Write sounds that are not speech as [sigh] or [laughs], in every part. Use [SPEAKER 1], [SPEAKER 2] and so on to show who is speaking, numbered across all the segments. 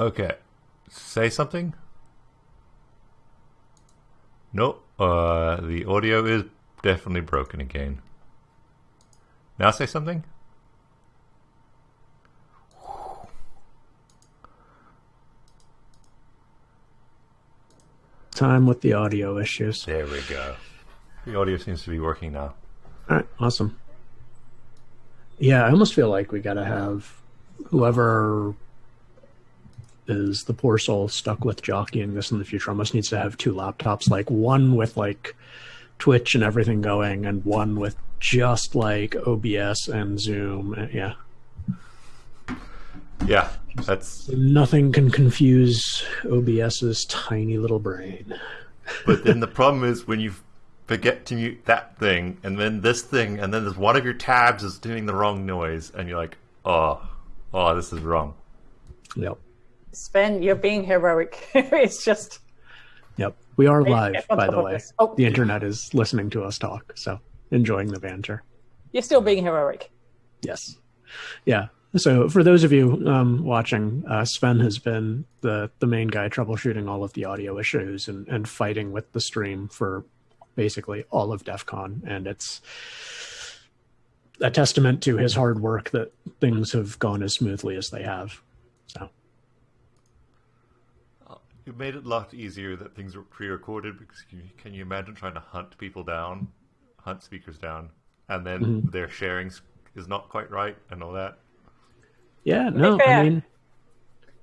[SPEAKER 1] Okay. Say something? Nope. Uh, the audio is definitely broken again. Now say something?
[SPEAKER 2] Time with the audio issues.
[SPEAKER 1] There we go. The audio seems to be working now.
[SPEAKER 2] All right, awesome. Yeah, I almost feel like we got to have whoever is the poor soul stuck with jockeying this in the future almost needs to have two laptops, like one with like Twitch and everything going, and one with just like OBS and Zoom. Uh, yeah.
[SPEAKER 1] Yeah, that's
[SPEAKER 2] nothing can confuse OBS's tiny little brain.
[SPEAKER 1] but then the problem is when you forget to mute that thing, and then this thing, and then there's one of your tabs is doing the wrong noise, and you're like, oh, oh, this is wrong.
[SPEAKER 2] Yep.
[SPEAKER 3] Sven, you're being heroic. [laughs] it's just.
[SPEAKER 2] Yep. We are live, by the way. Oh. The internet is listening to us talk, so enjoying the banter.
[SPEAKER 3] You're still being heroic.
[SPEAKER 2] Yes. Yeah. So for those of you um, watching, uh, Sven has been the the main guy troubleshooting all of the audio issues and, and fighting with the stream for basically all of DEF CON, and it's a testament to his hard work that things have gone as smoothly as they have. So
[SPEAKER 1] it made it a lot easier that things were pre-recorded because you, can you imagine trying to hunt people down, hunt speakers down, and then mm-hmm. their sharing is not quite right and all that.
[SPEAKER 2] Yeah, no, I mean,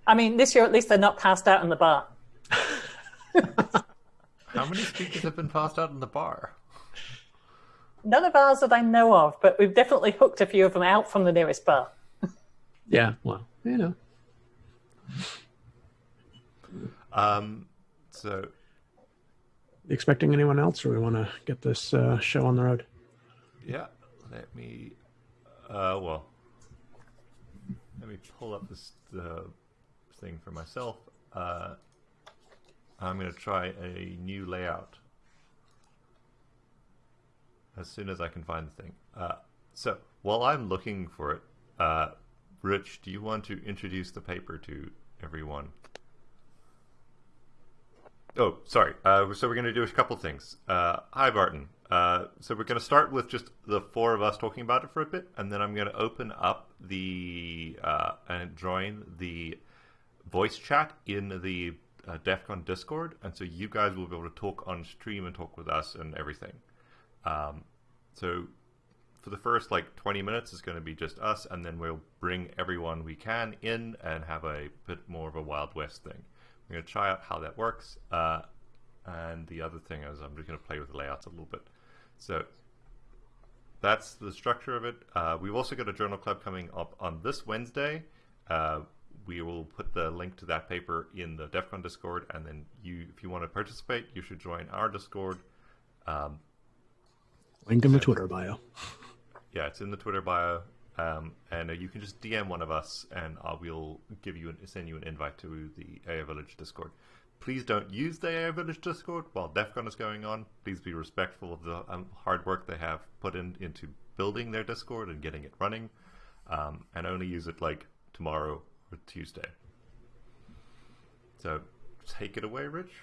[SPEAKER 3] I mean, this year at least they're not passed out in the bar. [laughs]
[SPEAKER 1] How many speakers have been passed out in the bar?
[SPEAKER 3] None of ours that I know of, but we've definitely hooked a few of them out from the nearest bar.
[SPEAKER 2] yeah, well, you know.
[SPEAKER 1] Um, so,
[SPEAKER 2] expecting anyone else, or we want to get this uh, show on the road?
[SPEAKER 1] Yeah, let me. Uh, well, let me pull up this the thing for myself. Uh, I'm going to try a new layout as soon as I can find the thing. Uh, so while I'm looking for it, uh, Rich, do you want to introduce the paper to everyone? Oh, sorry. Uh, so we're going to do a couple things. Uh, hi, Barton. Uh, so we're going to start with just the four of us talking about it for a bit, and then I'm going to open up the uh, and join the voice chat in the uh, DEF CON Discord, and so you guys will be able to talk on stream and talk with us and everything. Um, so for the first like 20 minutes it's going to be just us, and then we'll bring everyone we can in and have a bit more of a Wild West thing. We're going to try out how that works. Uh, and the other thing is I'm just going to play with the layouts a little bit. So that's the structure of it. Uh, we've also got a journal club coming up on this Wednesday. Uh, we will put the link to that paper in the DEF CON Discord, and then you, if you want to participate, you should join our Discord. Um,
[SPEAKER 2] link in the Twitter bio.
[SPEAKER 1] Yeah, it's in the Twitter bio. Um, and uh, you can just DM one of us, and uh, we'll give you an, send you an invite to the AI Village Discord. Please don't use the AI Village Discord while DEFCON is going on. Please be respectful of the um, hard work they have put in into building their Discord and getting it running, um, and only use it like tomorrow or Tuesday. So take it away, Rich.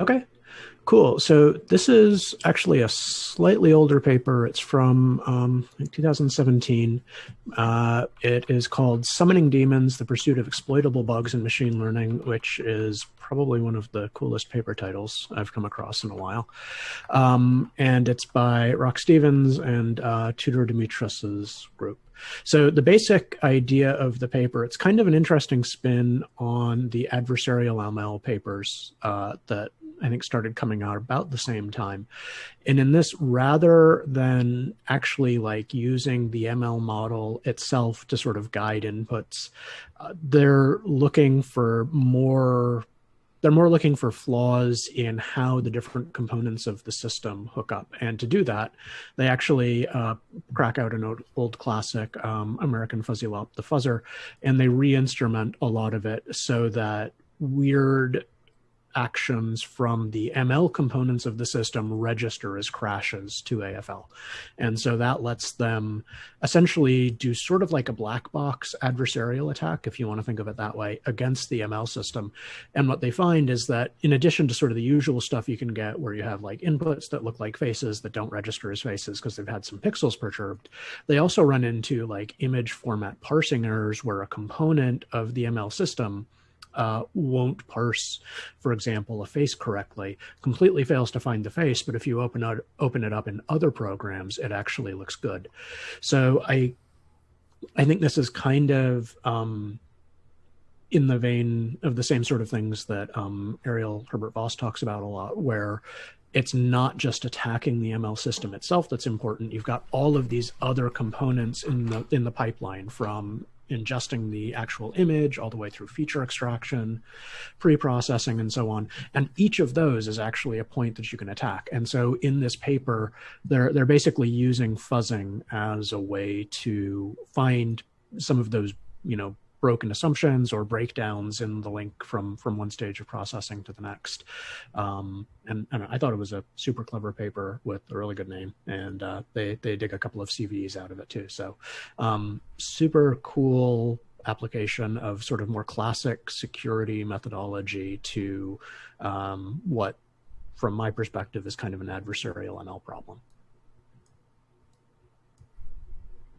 [SPEAKER 2] Okay, cool. So this is actually a slightly older paper. It's from um, 2017. Uh, it is called Summoning Demons, The Pursuit of Exploitable Bugs in Machine Learning, which is probably one of the coolest paper titles I've come across in a while. Um, and it's by Rock Stevens and uh, Tudor Dumitras's group. So the basic idea of the paper, it's kind of an interesting spin on the adversarial ML papers uh, that I think started coming out about the same time. And in this, rather than actually like using the ML model itself to sort of guide inputs, uh, they're looking for more they're more looking for flaws in how the different components of the system hook up. And to do that, they actually uh, crack out an old, old classic um, American Fuzzy Lop, the fuzzer, and they re-instrument a lot of it so that weird actions from the ML components of the system register as crashes to AFL. And so that lets them essentially do sort of like a black box adversarial attack, if you want to think of it that way, against the ML system. And what they find is that in addition to sort of the usual stuff you can get where you have like inputs that look like faces that don't register as faces because they've had some pixels perturbed, they also run into like image format parsing errors where a component of the ML system uh, won't parse, for example, a face correctly, completely fails to find the face, but if you open it, open it up in other programs, it actually looks good. So I, I think this is kind of um, in the vein of the same sort of things that um, Ariel Herbert Voss talks about a lot, where it's not just attacking the ML system itself that's important. You've got all of these other components in the in the pipeline from ingesting the actual image all the way through feature extraction, pre-processing, and so on. And each of those is actually a point that you can attack. And so in this paper, they're they're basically using fuzzing as a way to find some of those, you know, broken assumptions or breakdowns in the link from from one stage of processing to the next. Um, and, and, I thought it was a super clever paper with a really good name, and uh, they they dig a couple of CVEs out of it too. So um, super cool application of sort of more classic security methodology to um, what, from my perspective, is kind of an adversarial ML problem.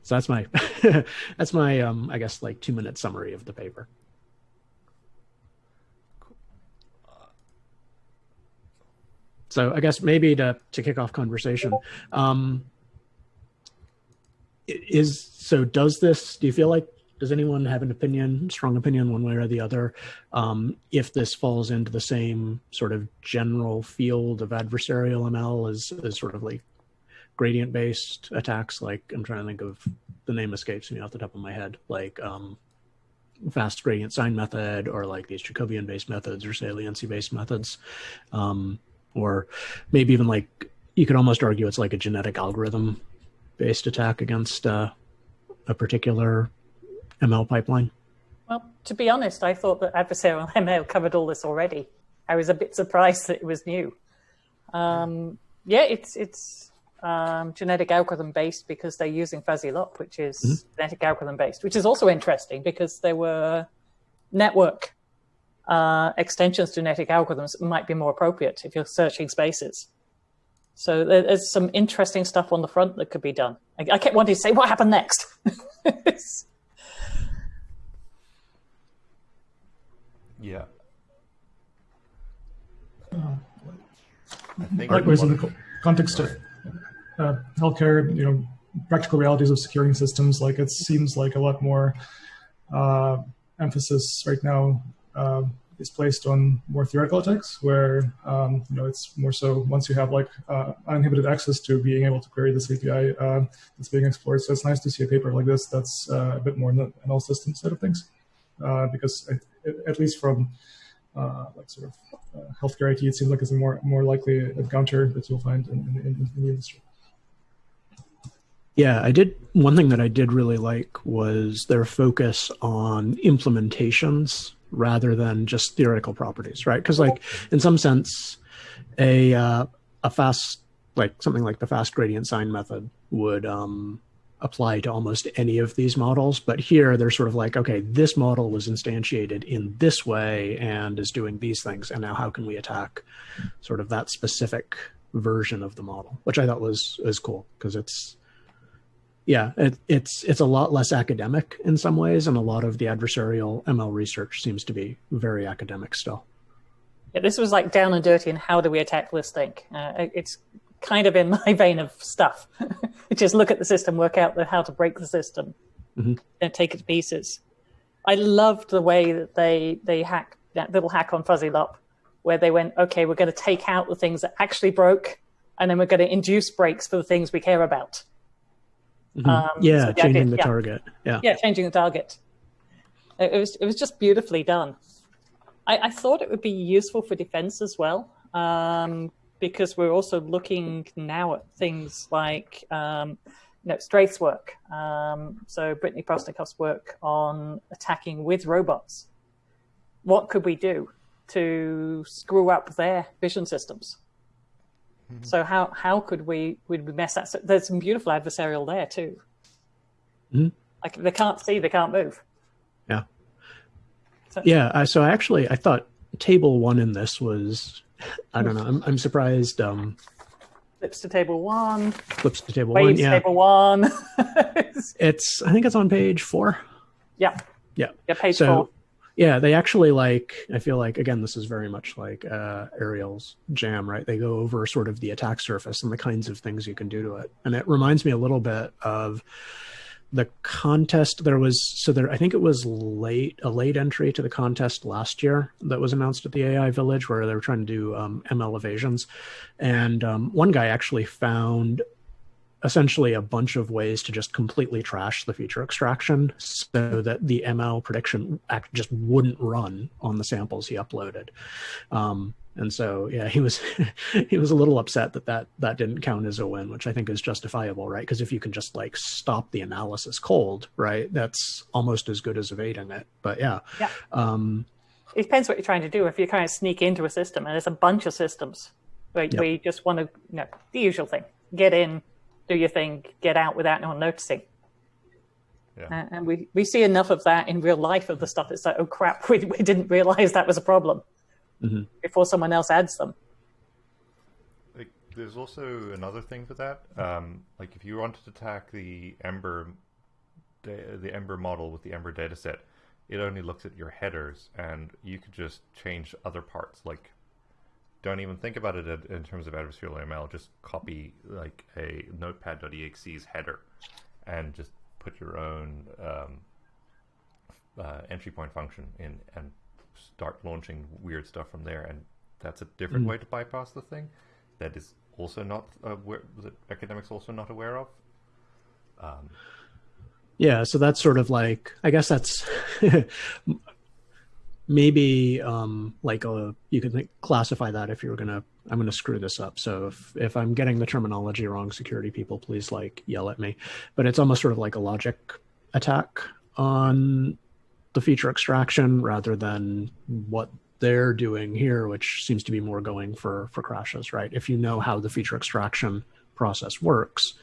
[SPEAKER 2] So that's my [laughs] that's my um, I guess like two minute summary of the paper. So I guess maybe to to kick off conversation, um, is so does this? Do you feel like does anyone have an opinion, strong opinion, one way or the other, um, if this falls into the same sort of general field of adversarial ML as, as sort of like gradient based attacks like i'm trying to think of the name escapes me off the top of my head like um, fast gradient sign method or like these jacobian based methods or saliency based methods. Um, or maybe even like you could almost argue it's like a genetic algorithm based attack against uh, a particular ml pipeline.
[SPEAKER 3] Well to be honest i thought that adversarial [laughs] ml covered all this already. I was a bit surprised that it was new. Um, yeah it's it's um, genetic algorithm based because they're using fuzzy lop, which is mm-hmm. genetic algorithm based, which is also interesting because there were network uh, extensions to genetic algorithms might be more appropriate if you're searching spaces. So there's some interesting stuff on the front that could be done. I, I kept wanting to say, what happened next? [laughs]
[SPEAKER 1] yeah.
[SPEAKER 4] Uh, Likewise, in the context of uh, healthcare, you know, practical realities of securing systems, like it seems like a lot more uh, emphasis right now uh, is placed on more theoretical attacks, where um, you know it's more so once you have like uh, uninhibited access to being able to query this API uh, that's being explored. So it's nice to see a paper like this that's uh, a bit more in the ML system side of things, because at least from uh, like sort of uh, healthcare IT, it seems like it's a more more likely encounter that you'll find in, in, in, in the industry.
[SPEAKER 2] Yeah, I did. One thing that I did really like was their focus on implementations rather than just theoretical properties, right? Because, like, in some sense, a uh, a fast like something like the fast gradient sign method would um, apply to almost any of these models. But here they're sort of like, okay, this model was instantiated in this way and is doing these things. And now how can we attack sort of that specific version of the model, which I thought was, was cool because it's, yeah, it, it's it's a lot less academic in some ways, and a lot of the adversarial ML research seems to be very academic still.
[SPEAKER 3] Yeah, this was like down and dirty, and how do we attack this thing? Uh, it's kind of in [laughs] my vein of stuff, [laughs] which is look at the system, work out the, how to break the system, mm-hmm. and take it to pieces. I loved the way that they they hack that little hack on Fuzzy Lop, where they went, okay, we're going to take out the things that actually broke, and then we're going to induce breaks for the things we care about.
[SPEAKER 2] Mm-hmm. Um, yeah, so the changing idea, the yeah. target. Yeah,
[SPEAKER 3] yeah, changing the target. It, it, was it was just beautifully done. I, I, thought it would be useful for defense as well, um, because we're also looking now at things like um, you know, Straithe's work. Um, so Brittany Postnikoff's work on attacking with robots. What could we do? to screw up their vision systems. Mm-hmm. So how how could we would we mess that? So there's some beautiful adversarial there too. Mm-hmm. Like they can't see, they can't move.
[SPEAKER 2] Yeah. So, yeah. so actually, I thought table one in this was, I don't know. I'm, I'm surprised. Um,
[SPEAKER 3] flips to table one.
[SPEAKER 2] Flips to table one. Yeah.
[SPEAKER 3] Table one. [laughs]
[SPEAKER 2] it's. I think it's on page four.
[SPEAKER 3] Yeah.
[SPEAKER 2] Yeah.
[SPEAKER 3] Yeah. Page so, four.
[SPEAKER 2] Yeah, they actually like. I feel like again, this is very much like uh, Ariel's jam, right? They go over sort of the attack surface and the kinds of things you can do to it, and it reminds me a little bit of the contest there was so there i think it was late a late entry to the contest last year that was announced at the ai village where they were trying to do um, ml evasions and um, one guy actually found essentially a bunch of ways to just completely trash the feature extraction so that the ml prediction act just wouldn't run on the samples he uploaded um, and so, yeah, he was [laughs] he was a little upset that, that that didn't count as a win, which I think is justifiable, right? Because if you can just like stop the analysis cold, right, that's almost as good as evading it. But yeah,
[SPEAKER 3] yeah. Um, it depends what you're trying to do. If you're trying to sneak into a system, and there's a bunch of systems, right, yep. where you just want to, you know, the usual thing: get in, do your thing, get out without anyone noticing. Yeah. Uh, and we, we see enough of that in real life of the stuff. It's like, oh crap, [laughs] we, we didn't realize that was a problem mm-hmm. before someone else adds them.
[SPEAKER 1] Like, there's also another thing for that. Um, like, if you wanted to attack the Ember, the Ember model with the Ember dataset, it only looks at your headers, and you could just change other parts. Like, don't even think about it in terms of adversarial ML. Just copy like a Notepad.exe's header, and just put your own um, uh, entry point function in, and start launching weird stuff from there, and that's a different mm. way to bypass the thing. That is also not uh, that academics also not aware of. Um,
[SPEAKER 2] yeah, so that's sort of like I guess that's [laughs] maybe um, like a you could classify that if you were gonna I'm gonna screw this up. So if if I'm getting the terminology wrong, security people please like yell at me. But it's almost sort of like a logic attack on the feature extraction rather than what they're doing here, which seems to be more going for for crashes, right? If you know how the feature extraction process works,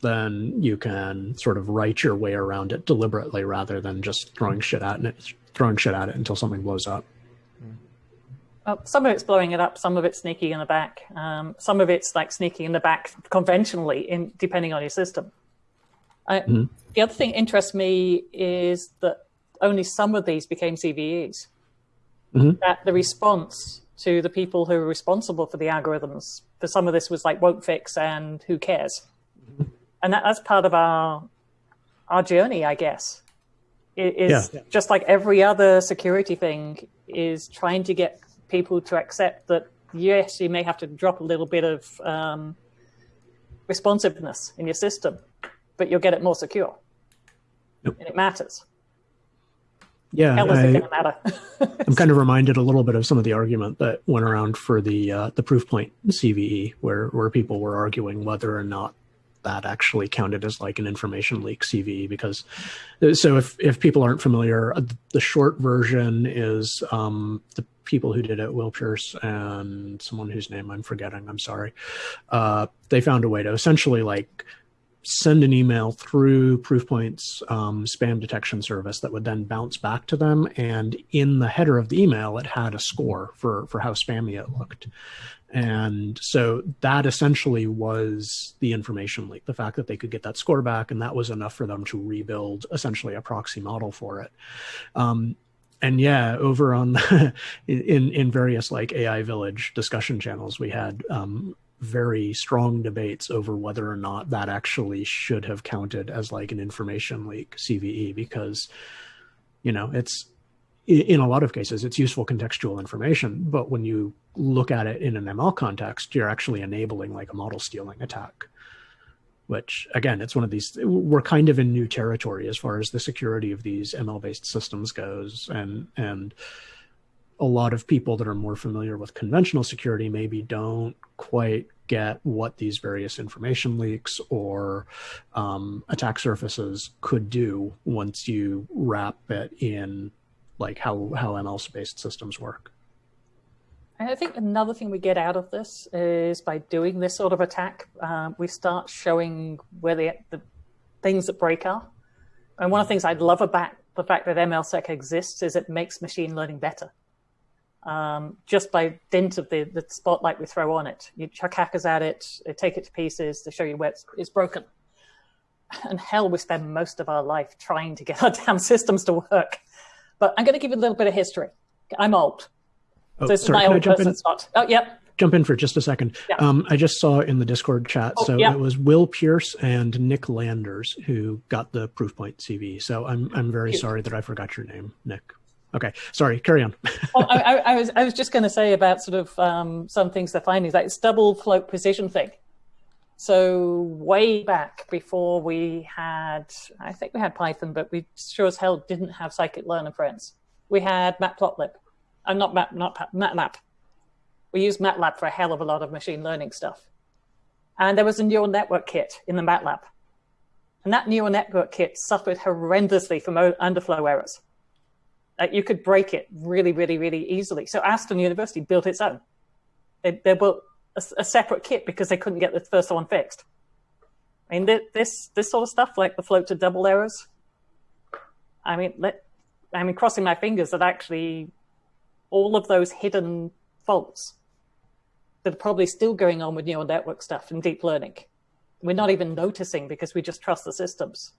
[SPEAKER 2] then you can sort of write your way around it deliberately rather than just throwing shit at it, throwing shit at it until something blows up.
[SPEAKER 3] Well, some of it's blowing it up, some of it's sneaking in the back, um, some of it's like sneaking in the back conventionally, in depending on your system. I, mm-hmm. The other thing interests me is that only some of these became CVEs. Mm-hmm. That the response to the people who were responsible for the algorithms for some of this was like won't fix and who cares, mm-hmm. and that, that's part of our our journey, I guess. It is yeah. just like every other security thing is trying to get people to accept that yes, you may have to drop a little bit of um, responsiveness in your system, but you'll get it more secure, yep. and it matters.
[SPEAKER 2] Yeah, I, am kind of reminded a little bit of some of the argument that went around for the uh, the Proofpoint CVE, where where people were arguing whether or not that actually counted as like an information leak CVE. Because so if if people aren't familiar, uh, the short version is um, the people who did it, Will Pierce and someone whose name I'm forgetting. I'm sorry. Uh, they found a way to essentially like send an email through Proofpoint's um, spam detection service that would then bounce back to them. And in the header of the email, it had a score for, for how spammy it looked. And so that essentially was the information leak, the fact that they could get that score back, and that was enough for them to rebuild essentially a proxy model for it. Um, and yeah, over on the, [laughs] in in various like AI Village discussion channels, we had um, very strong debates over whether or not that actually should have counted as like an information leak CVE because you know it's in a lot of cases it's useful contextual information but when you look at it in an ML context you're actually enabling like a model stealing attack which again it's one of these we're kind of in new territory as far as the security of these ML based systems goes and and a lot of people that are more familiar with conventional security maybe don't quite get what these various information leaks or um, attack surfaces could do once you wrap it in like how how ML based systems work.
[SPEAKER 3] I think another thing we get out of this is by doing this sort of attack, uh, we start showing where the, the things that break are. And one of the things I love about the fact that MLSec exists is it makes machine learning better. Um, just by dint of the, the spotlight we throw on it. You chuck hackers at it, they take it to pieces to show you where it's, it's broken. And hell, we spend most of our life trying to get [laughs] our damn systems to work. But I'm going to give you a little bit of history. I'm old.
[SPEAKER 2] Oh, so sorry, old person
[SPEAKER 3] spot. Oh, yep
[SPEAKER 2] jump in for just a second. Yeah. Um, I just saw in the Discord chat. Oh, so yeah. it was Will Pierce and Nick Landers who got the Proofpoint CV. So I'm I'm very sorry that I forgot your name, Nick. Okay, sorry. Carry on. [laughs]
[SPEAKER 3] oh, I, I, was I was just going to say about sort of um, some things they're finding like it's double float precision thing. So way back before we had, I think we had Python, but we sure as hell didn't have scikit-learn friends. We had matplotlib. Uh, not Mat, not MATLAB we use MATLAB for a hell of a lot of machine learning stuff. And there was a neural network kit in the MATLAB. And that neural network kit suffered horrendously from underflow errors. Like you could break it really, really, really easily. So Aston University built its own. They, they built a, a separate kit because they couldn't get the first one fixed. I mean, this this sort of stuff, like the float to double errors. I mean, let, I mean, crossing my fingers that actually all of those hidden faults that are probably still going on with neural network stuff and deep learning. We're not even noticing because we just trust the systems.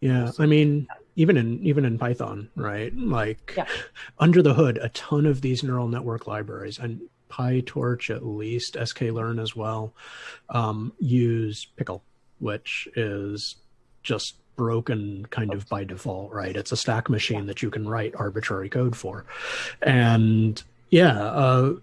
[SPEAKER 2] Yeah, I mean, even in even in Python, right? Like yeah. [laughs] under the hood, a ton of these neural network libraries and PyTorch at least, sklearn as well, um, use Pickle, which is just broken kind of by default, right? It's a stack machine that you can write arbitrary code for, and yeah, uh,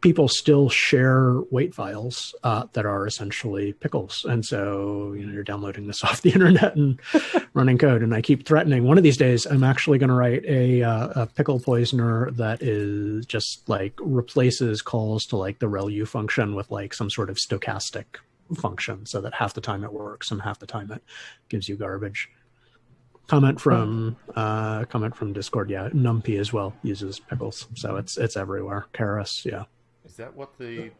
[SPEAKER 2] people still share weight files uh, that are essentially pickles. And so, you know, you're downloading this [laughs] off the internet and [laughs] running code. And I keep threatening one of these days, I'm actually going to write a, uh, a, pickle poisoner that is just like replaces calls to like the ReLU function with like some sort of stochastic function so that half the time it works and half the time it gives you garbage. Comment from uh, comment from Discord. Yeah, NumPy as well uses pickles, so it's it's everywhere. Keras, yeah.
[SPEAKER 1] Is that what the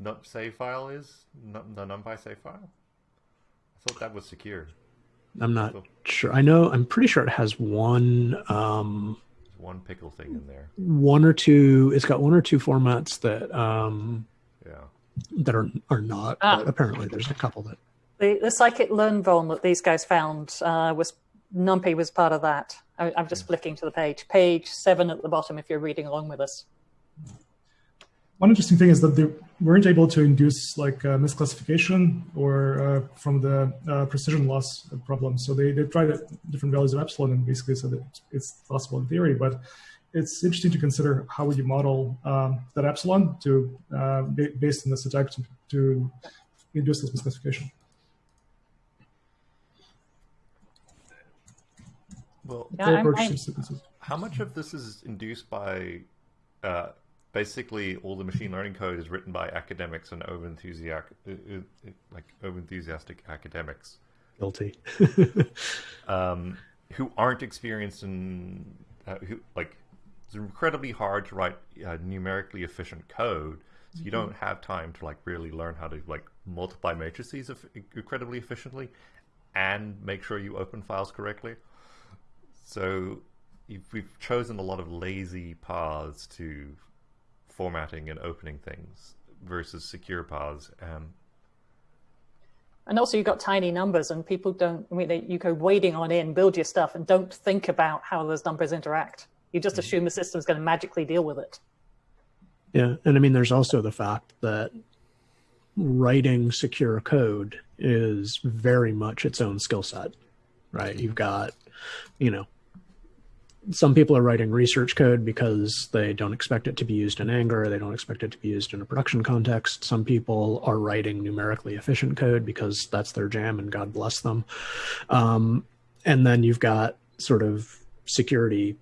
[SPEAKER 1] num save file is? Num the NumPy save file? I thought that was secure.
[SPEAKER 2] I'm not so, sure. I know. I'm pretty sure it has one. Um,
[SPEAKER 1] one pickle thing in there.
[SPEAKER 2] One or two. It's got one or two formats that. Um,
[SPEAKER 1] yeah.
[SPEAKER 2] That are are not. Ah. apparently, there's a couple that.
[SPEAKER 3] The the scikit-learn vuln that these guys found uh, was NumPy was part of that. I, am just yeah. flicking to the page. Page seven at the bottom. If you're reading along with us
[SPEAKER 4] one interesting thing is that they weren't able to induce like uh, misclassification or uh, from the uh, precision loss problem. So they, they tried different values of epsilon and basically said that it's possible in theory, but it's interesting to consider how would you model um, that epsilon to uh, based on this attack to, to induce this misclassification.
[SPEAKER 1] Well, yeah, how much of this is induced by uh, basically all the machine learning code is written by academics and over enthusiastic, uh, uh, like over enthusiastic academics.
[SPEAKER 2] Guilty. [laughs]
[SPEAKER 1] um, who aren't experienced in uh, who like it's incredibly hard to write uh, numerically efficient code. So you mm-hmm. don't have time to like really learn how to like multiply matrices incredibly efficiently and make sure you open files correctly. So we've chosen a lot of lazy paths to formatting and opening things versus secure paths. Um,
[SPEAKER 3] and also you've got tiny numbers and people don't, I mean, they, you go wading on in, build your stuff and don't think about how those numbers interact. You just mm -hmm. assume the system's going to magically deal with it.
[SPEAKER 2] Yeah. And I mean, there's also the fact that writing secure code is very much its own skill set, right? You've got, you know, some people are writing research code because they don't expect it to be used in anger. They don't expect it to be used in a production context. Some people are writing numerically efficient code because that's their jam and God bless them. Um, and then you've got sort of security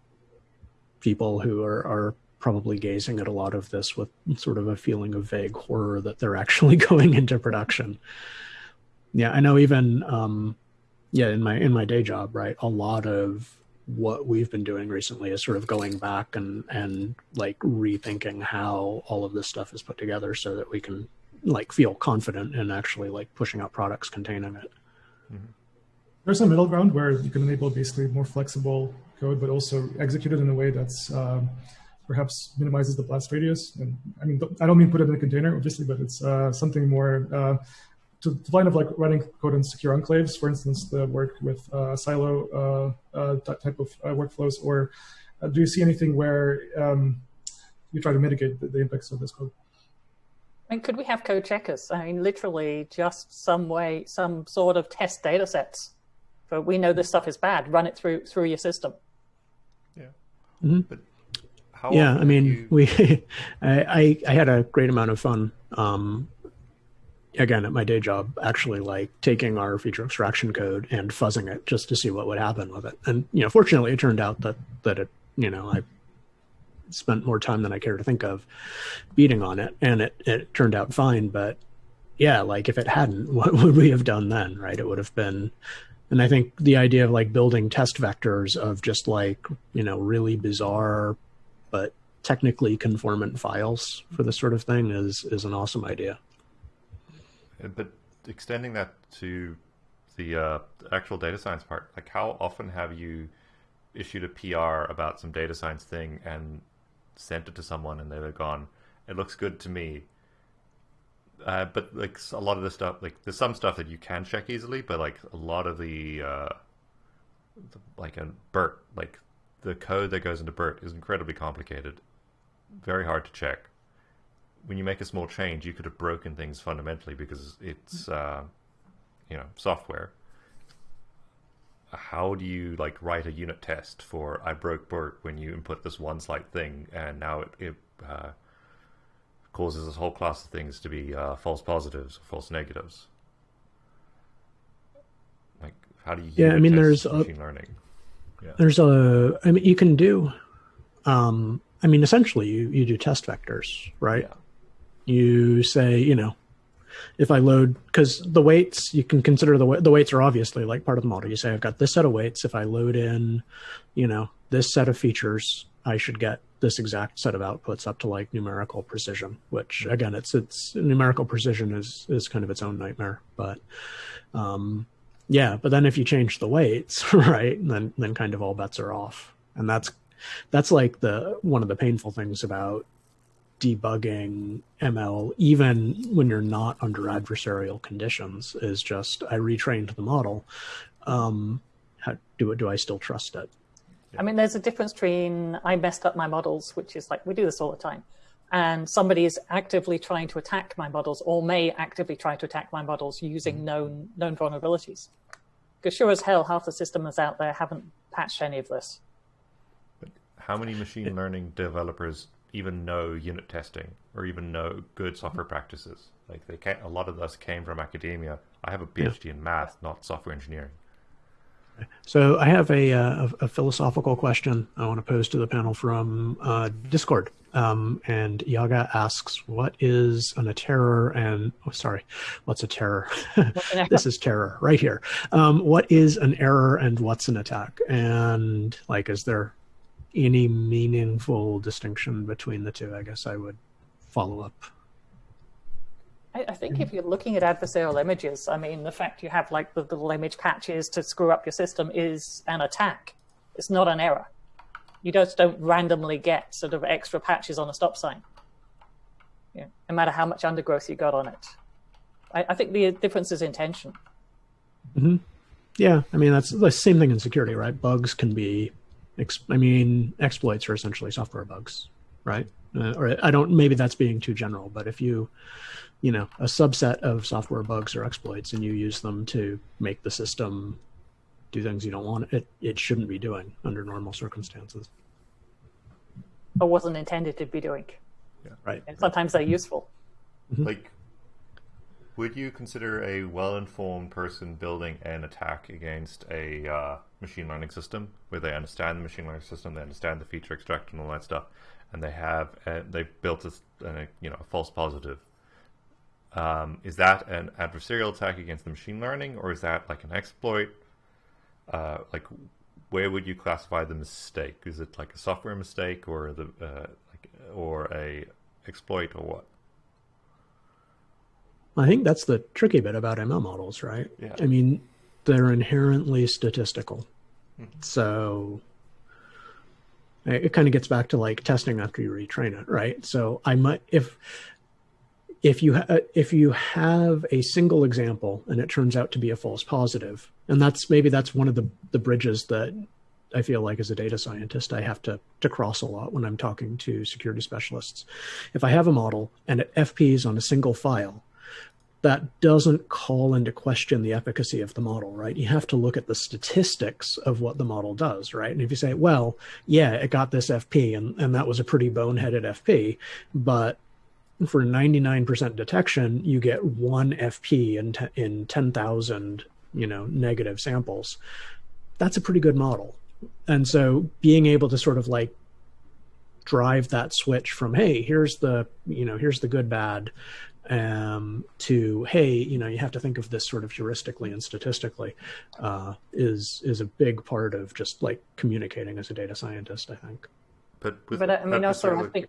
[SPEAKER 2] people who are, are probably gazing at a lot of this with sort of a feeling of vague horror that they're actually [laughs] going into production. Yeah, I know even, um, yeah, in my, in my day job, right, a lot of what we've been doing recently is sort of going back and and like rethinking how all of this stuff is put together so that we can like feel confident in actually like pushing out products containing it.
[SPEAKER 4] Mm-hmm. There's a middle ground where you can enable basically more flexible code, but also execute it in a way that's um, perhaps minimizes the blast radius. And I mean, I don't mean put it in a container, obviously, but it's uh, something more uh, to the line of like running code in secure enclaves, for instance, the work with uh, Silo uh, uh, type of uh, workflows, or do you see anything where um, you try to mitigate the, the impacts of this code?
[SPEAKER 3] I mean, could we have code checkers? I mean, literally just some way, some sort of test data sets. But we know this stuff is bad. Run it through through your system.
[SPEAKER 1] Yeah.
[SPEAKER 2] Mm -hmm. But yeah, I mean, you... we, [laughs] I, I, I had a great amount of fun um, again at my day job actually like taking our feature extraction code and fuzzing it just to see what would happen with it and you know fortunately it turned out that that it you know i spent more time than i care to think of beating on it and it it turned out fine but yeah like if it hadn't [laughs] what would we have done then right it would have been and i think the idea of like building test vectors of just like you know really bizarre but technically conformant files for this sort of thing is is an awesome idea
[SPEAKER 1] but extending that to the uh, actual data science part, like how often have you issued a PR about some data science thing and sent it to someone and they've gone, it looks good to me. Uh, but like a lot of the stuff, like there's some stuff that you can check easily, but like a lot of the, uh, the like a BERT, like the code that goes into BERT is incredibly complicated, very hard to check when you make a small change, you could have broken things fundamentally because it's uh, you know software. How do you like write a unit test for I broke BERT when you input this one slight thing and now it, it uh, causes this whole class of things to be uh, false positives or false negatives? Like how do you?
[SPEAKER 2] Yeah, I mean, there's
[SPEAKER 1] machine a, learning.
[SPEAKER 2] Yeah. There's a. I mean, you can do. Um, I mean, essentially, you you do test vectors, right? Yeah you say, you know, if I load, because the weights, you can consider the, the weights are obviously like part of the model. You say, I've got this set of weights. If I load in, you know, this set of features, I should get this exact set of outputs up to like numerical precision, which again, it's, it's numerical precision is, is kind of its own nightmare, but, um, yeah, but then if you change the weights, [laughs] right, then, then kind of all bets are off. And that's, that's like the, one of the painful things about debugging ML, even when you're not under adversarial conditions, is just I retrained the model. Um, how, do do I still trust it?
[SPEAKER 3] I mean, there's a difference between I messed up my models, which is like we do this all the time, and somebody is actively trying to attack my models, or may actively try to attack my models using mm-hmm. known known vulnerabilities. Because sure as hell, half the systems out there haven't patched any of this.
[SPEAKER 1] But how many machine learning developers even know unit testing or even know good software practices. Like they a lot of us came from academia. I have a PhD yeah. in math, not software engineering.
[SPEAKER 2] So I have a, uh, a, a, philosophical question I want to pose to the panel from uh, Discord. Um, and Yaga asks, "What is an, a terror?" And oh, sorry, what's a terror? [laughs] this is terror right here. Um, what is an error and what's an attack? And like, is there any meaningful distinction between the two, I guess I would follow up.
[SPEAKER 3] I, I think if you're looking at adversarial images, I mean, the fact you have like the little image patches to screw up your system is an attack. It's not an error. You just don't randomly get sort of extra patches on a stop sign. Yeah, no matter how much undergrowth you got on it. I, I think the difference is intention.
[SPEAKER 2] Mm-hmm. Yeah, I mean that's the same thing in security, right? Bugs can be I mean, exploits are essentially software bugs, right? Uh, or I don't. Maybe that's being too general, but if you, you know, a subset of software bugs or exploits, and you use them to make the system do things you don't want, it it shouldn't be doing under normal circumstances.
[SPEAKER 3] Or wasn't intended to be doing.
[SPEAKER 2] Yeah. Right.
[SPEAKER 3] And sometimes they're useful.
[SPEAKER 1] Mm-hmm. Like would you consider a well-informed person building an attack against a uh, machine learning system where they understand the machine learning system, they understand the feature extraction and all that stuff, and they have uh, they've built a, a, you know a false positive? Um, is that an adversarial attack against the machine learning, or is that like an exploit? Uh, like, where would you classify the mistake? Is it like a software mistake or the uh, like, or a exploit or what?
[SPEAKER 2] I think that's the tricky bit about ML models, right?
[SPEAKER 1] Yeah.
[SPEAKER 2] I mean, they're inherently statistical. Mm-hmm. So it kind of gets back to like testing after you retrain it, right? So I might if if you ha- uh, if you have a single example and it turns out to be a false positive, and that's maybe that's one of the the bridges that I feel like as a data scientist I have to to cross a lot when I'm talking to security specialists. If I have a model and it FPs on a single file, that doesn't call into question the efficacy of the model, right? You have to look at the statistics of what the model does, right? And if you say, well, yeah, it got this FP and, and that was a pretty boneheaded FP, but for 99% detection, you get one FP in, in 10,000, you know, negative samples. That's a pretty good model. And so being able to sort of like drive that switch from, hey, here's the, you know, here's the good, bad, um, to hey, you know, you have to think of this sort of heuristically and statistically, uh, is is a big part of just like communicating as a data scientist. I think.
[SPEAKER 1] But with,
[SPEAKER 3] but I mean, also I think.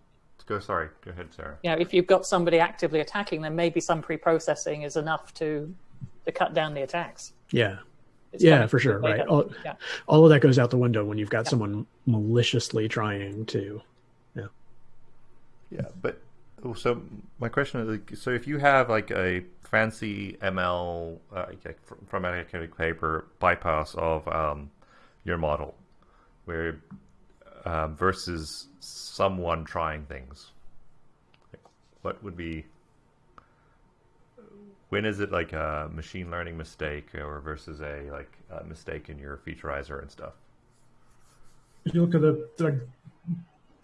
[SPEAKER 1] Go sorry. Go ahead, Sarah.
[SPEAKER 3] Yeah, if you've got somebody actively attacking, then maybe some pre-processing is enough to to cut down the attacks.
[SPEAKER 2] Yeah. It's yeah, for sure. Right. All, yeah. all of that goes out the window when you've got yeah. someone maliciously trying to. Yeah.
[SPEAKER 1] Yeah, but so my question is, so if you have like a fancy ML uh, from an academic paper bypass of um, your model, where um, versus someone trying things, what would be when is it like a machine learning mistake or versus a like a mistake in your featureizer and stuff?
[SPEAKER 4] If you look at the, the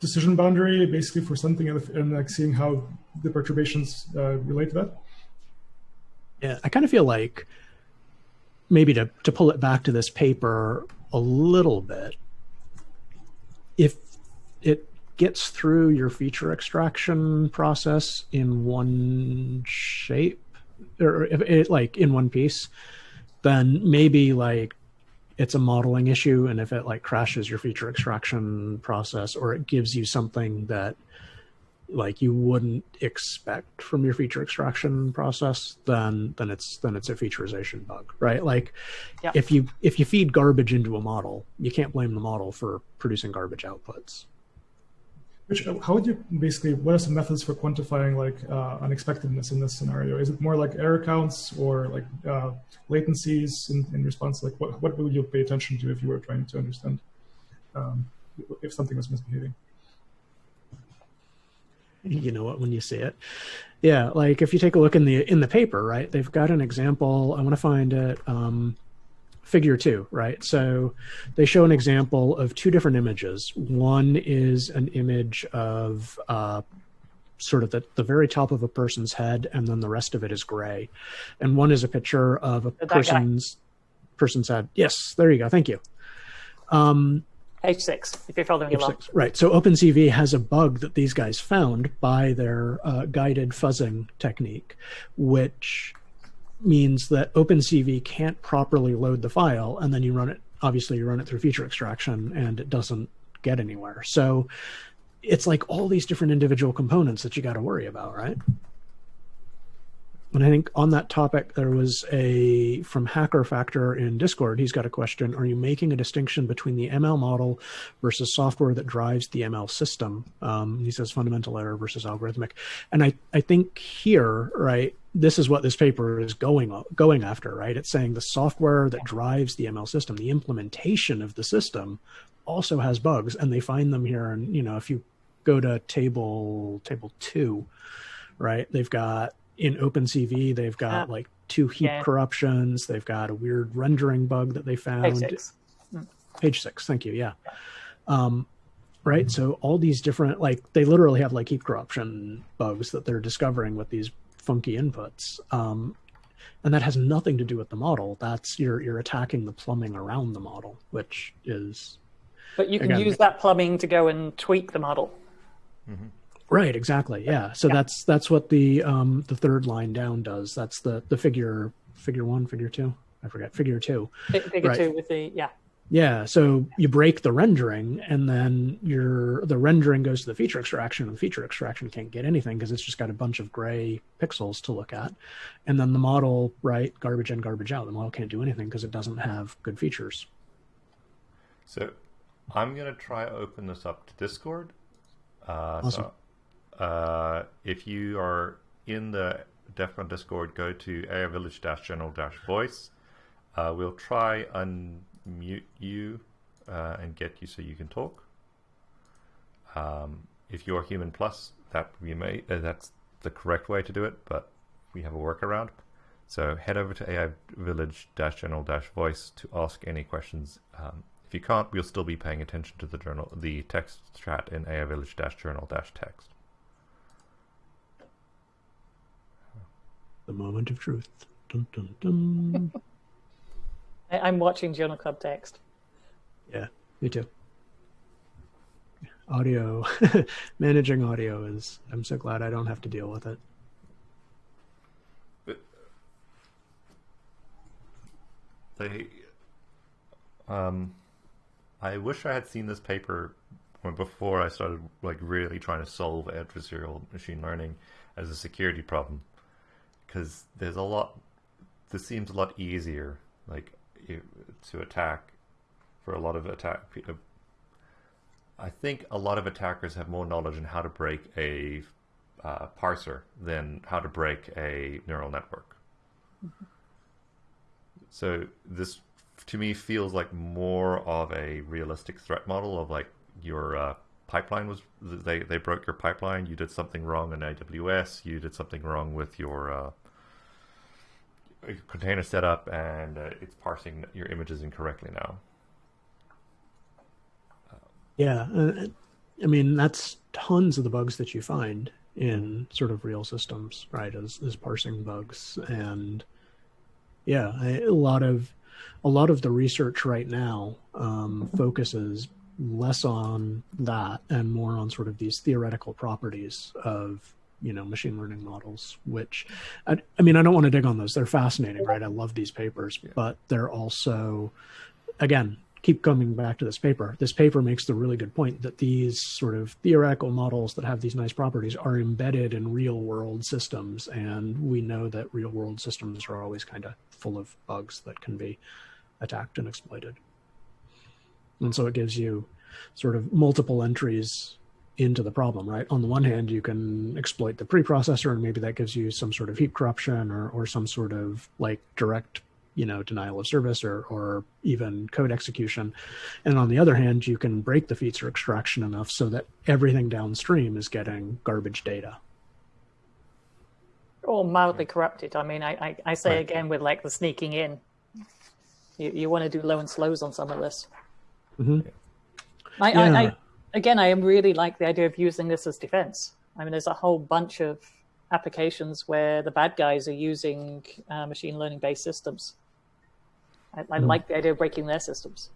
[SPEAKER 4] decision boundary basically for something and like seeing how the perturbations uh, relate to that?
[SPEAKER 2] Yeah, I kind of feel like maybe to, to pull it back to this paper a little bit, if it gets through your feature extraction process in one shape or if it like in one piece, then maybe like it's a modeling issue and if it like crashes your feature extraction process or it gives you something that like you wouldn't expect from your feature extraction process then then it's then it's a featurization bug right like yeah. if you if you feed garbage into a model you can't blame the model for producing garbage outputs
[SPEAKER 4] which, how would you basically, what are some methods for quantifying like uh, unexpectedness in this scenario? Is it more like error counts or like uh, latencies in, in response? Like what, what would you pay attention to if you were trying to understand um, if something was misbehaving?
[SPEAKER 2] You know what, when you see it. Yeah, like if you take a look in the in the paper, right, they've got an example. I want to find it. Um, figure two, right? So they show an example of two different images. One is an image of uh, sort of the, the very top of a person's head, and then the rest of it is gray. And one is a picture of a that person's guy. person's head. Yes, there you go. Thank you. Um,
[SPEAKER 3] H6, if you're following along.
[SPEAKER 2] Right. So OpenCV has a bug that these guys found by their uh, guided fuzzing technique, which means that OpenCV can't properly load the file, and then you run it. Obviously, you run it through feature extraction, and it doesn't get anywhere. So it's like all these different individual components that you got to worry about, right? And I think on that topic, there was a from Hacker Factor in Discord. He's got a question: Are you making a distinction between the ML model versus software that drives the ML system? Um, he says fundamental error versus algorithmic. And I, I think here, right, this is what this paper is going going after, right? It's saying the software that drives the ML system, the implementation of the system, also has bugs, and they find them here. And you know, if you go to table table two, right, they've got in OpenCV, they've got uh, like two heap yeah. corruptions. They've got a weird rendering bug that they found.
[SPEAKER 3] Page six.
[SPEAKER 2] Mm. Page six. Thank you. Yeah. Um, right. So all these different, like, they literally have like heap corruption bugs that they're discovering with these funky inputs. Um, and that has nothing to do with the model. That's you're you're attacking the plumbing around the model, which is.
[SPEAKER 3] But you can again, use that plumbing to go and tweak the model.
[SPEAKER 2] Mm-hmm. Right, exactly. Yeah. So yeah. that's that's what the um the third line down does. That's the the figure figure one, figure two. I forget figure two.
[SPEAKER 3] Figure right. two with the yeah.
[SPEAKER 2] Yeah, so you break the rendering, and then your the rendering goes to the feature extraction, and the feature extraction can't get anything because it's just got a bunch of gray pixels to look at, and then the model, right, garbage in, garbage out. The model can't do anything because it doesn't have good features.
[SPEAKER 1] So, I'm gonna try open this up to Discord. Uh,
[SPEAKER 2] Awesome.
[SPEAKER 1] So, uh, if you are in the DEF CON Discord, go to AI Village General Voice. Uh, we'll try unmute you uh, and get you so you can talk. Um, if you're Human Plus, that we may uh, that's the correct way to do it, but we have a workaround. So head over to AI Village General Voice to ask any questions. Um, if you can't, we'll still be paying attention to the journal, the text chat in AI Village Journal Text.
[SPEAKER 2] The moment of truth. Dun, dun, dun. [laughs]
[SPEAKER 3] I, I'm watching Journal Club text.
[SPEAKER 2] yeah, me too. Audio, [laughs] managing audio is. I'm so glad I don't have to deal with it.
[SPEAKER 1] They, um, I wish I had seen this paper before I started like really trying to solve adversarial machine learning as a security problem, because there's a lot. This seems a lot easier, like to attack for a lot of attack. I think a lot of attackers have more knowledge on how to break a uh, parser than how to break a neural network. Mm-hmm. So this, to me, feels like more of a realistic threat model of like your uh, pipeline was they they broke your pipeline. You did something wrong in AWS. You did something wrong with your uh, container setup, and uh, it's parsing your images incorrectly now.
[SPEAKER 2] Yeah, uh, I mean that's tons of the bugs that you find in sort of real systems, right? As as parsing bugs, and yeah, a lot of a lot of the research right now um, focuses less on that and more on sort of these theoretical properties of you know machine learning models which I, I, mean i don't want to dig on those they're fascinating right i love these papers yeah. but they're also again keep coming back to this paper. This paper makes the really good point that these sort of theoretical models that have these nice properties are embedded in real world systems. And we know that real world systems are always kind of full of bugs that can be attacked and exploited. And so it gives you sort of multiple entries into the problem, right? On the one hand, you can exploit the preprocessor and maybe that gives you some sort of heap corruption or, or some sort of like direct you know denial of service or or even code execution. And on the other hand you can break the feature extraction enough so that everything downstream is getting garbage data.
[SPEAKER 3] Or mildly corrupted. I mean i i, I say right. again with like the sneaking in. You, you want to do low and slows on some of this
[SPEAKER 2] mm-hmm.
[SPEAKER 3] I, yeah. I, I again i really like the idea of using this as defense i mean there's a whole bunch of applications where the bad guys are using uh, machine learning based systems I, I mm. like the idea of breaking their systems.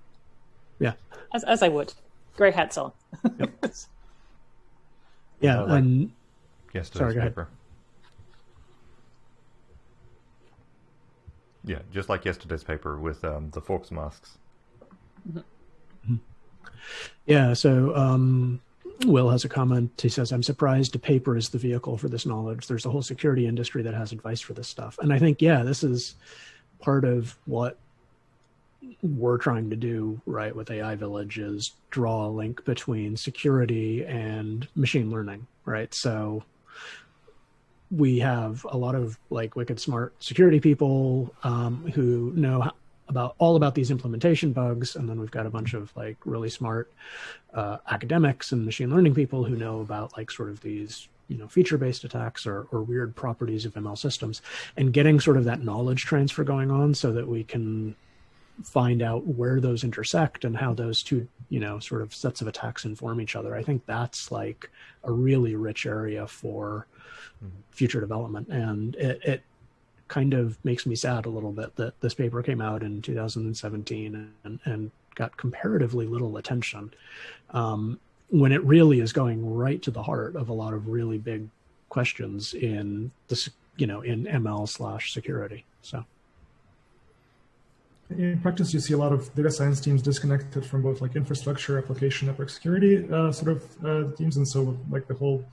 [SPEAKER 2] Yeah.
[SPEAKER 3] As, as I would. Grey hats on. Yep. [laughs]
[SPEAKER 2] yeah. Like and
[SPEAKER 1] yesterday's sorry, paper. Yeah, just like yesterday's paper with um, the forks masks.
[SPEAKER 2] Mm-hmm. Yeah, so um, Will has a comment. He says, I'm surprised a paper is the vehicle for this knowledge. There's a whole security industry that has advice for this stuff. And I think, yeah, this is part of what we're trying to do right with AI Village is draw a link between security and machine learning, right? So we have a lot of like wicked smart security people um, who know about all about these implementation bugs, and then we've got a bunch of like really smart uh, academics and machine learning people who know about like sort of these you know feature-based attacks or, or weird properties of ML systems, and getting sort of that knowledge transfer going on so that we can find out where those intersect and how those two you know sort of sets of attacks inform each other i think that's like a really rich area for mm-hmm. future development and it, it kind of makes me sad a little bit that this paper came out in 2017 and, and got comparatively little attention um, when it really is going right to the heart of a lot of really big questions in this you know in ml slash security so.
[SPEAKER 4] In practice, you see a lot of data science teams disconnected from both like infrastructure, application, network security uh, sort of uh, teams, and so like the whole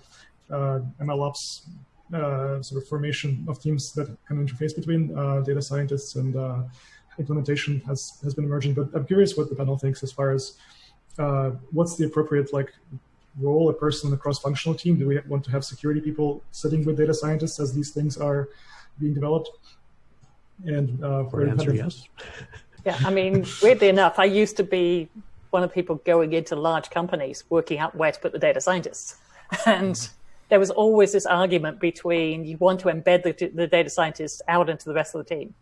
[SPEAKER 4] uh, MLOps uh, sort of formation of teams that can interface between uh, data scientists and uh, implementation has has been emerging. But I'm curious what the panel thinks as far as what's the appropriate like role a person in a cross-functional team. Do we want to have security people sitting with data scientists as these things are being developed?
[SPEAKER 2] And uh, for answer, yes.
[SPEAKER 3] Yeah, I mean, weirdly enough, I used to be one of the people going into large companies working out where to put the data scientists. [laughs] And. There was always this argument between you want to embed the, the data scientists out into the rest of the team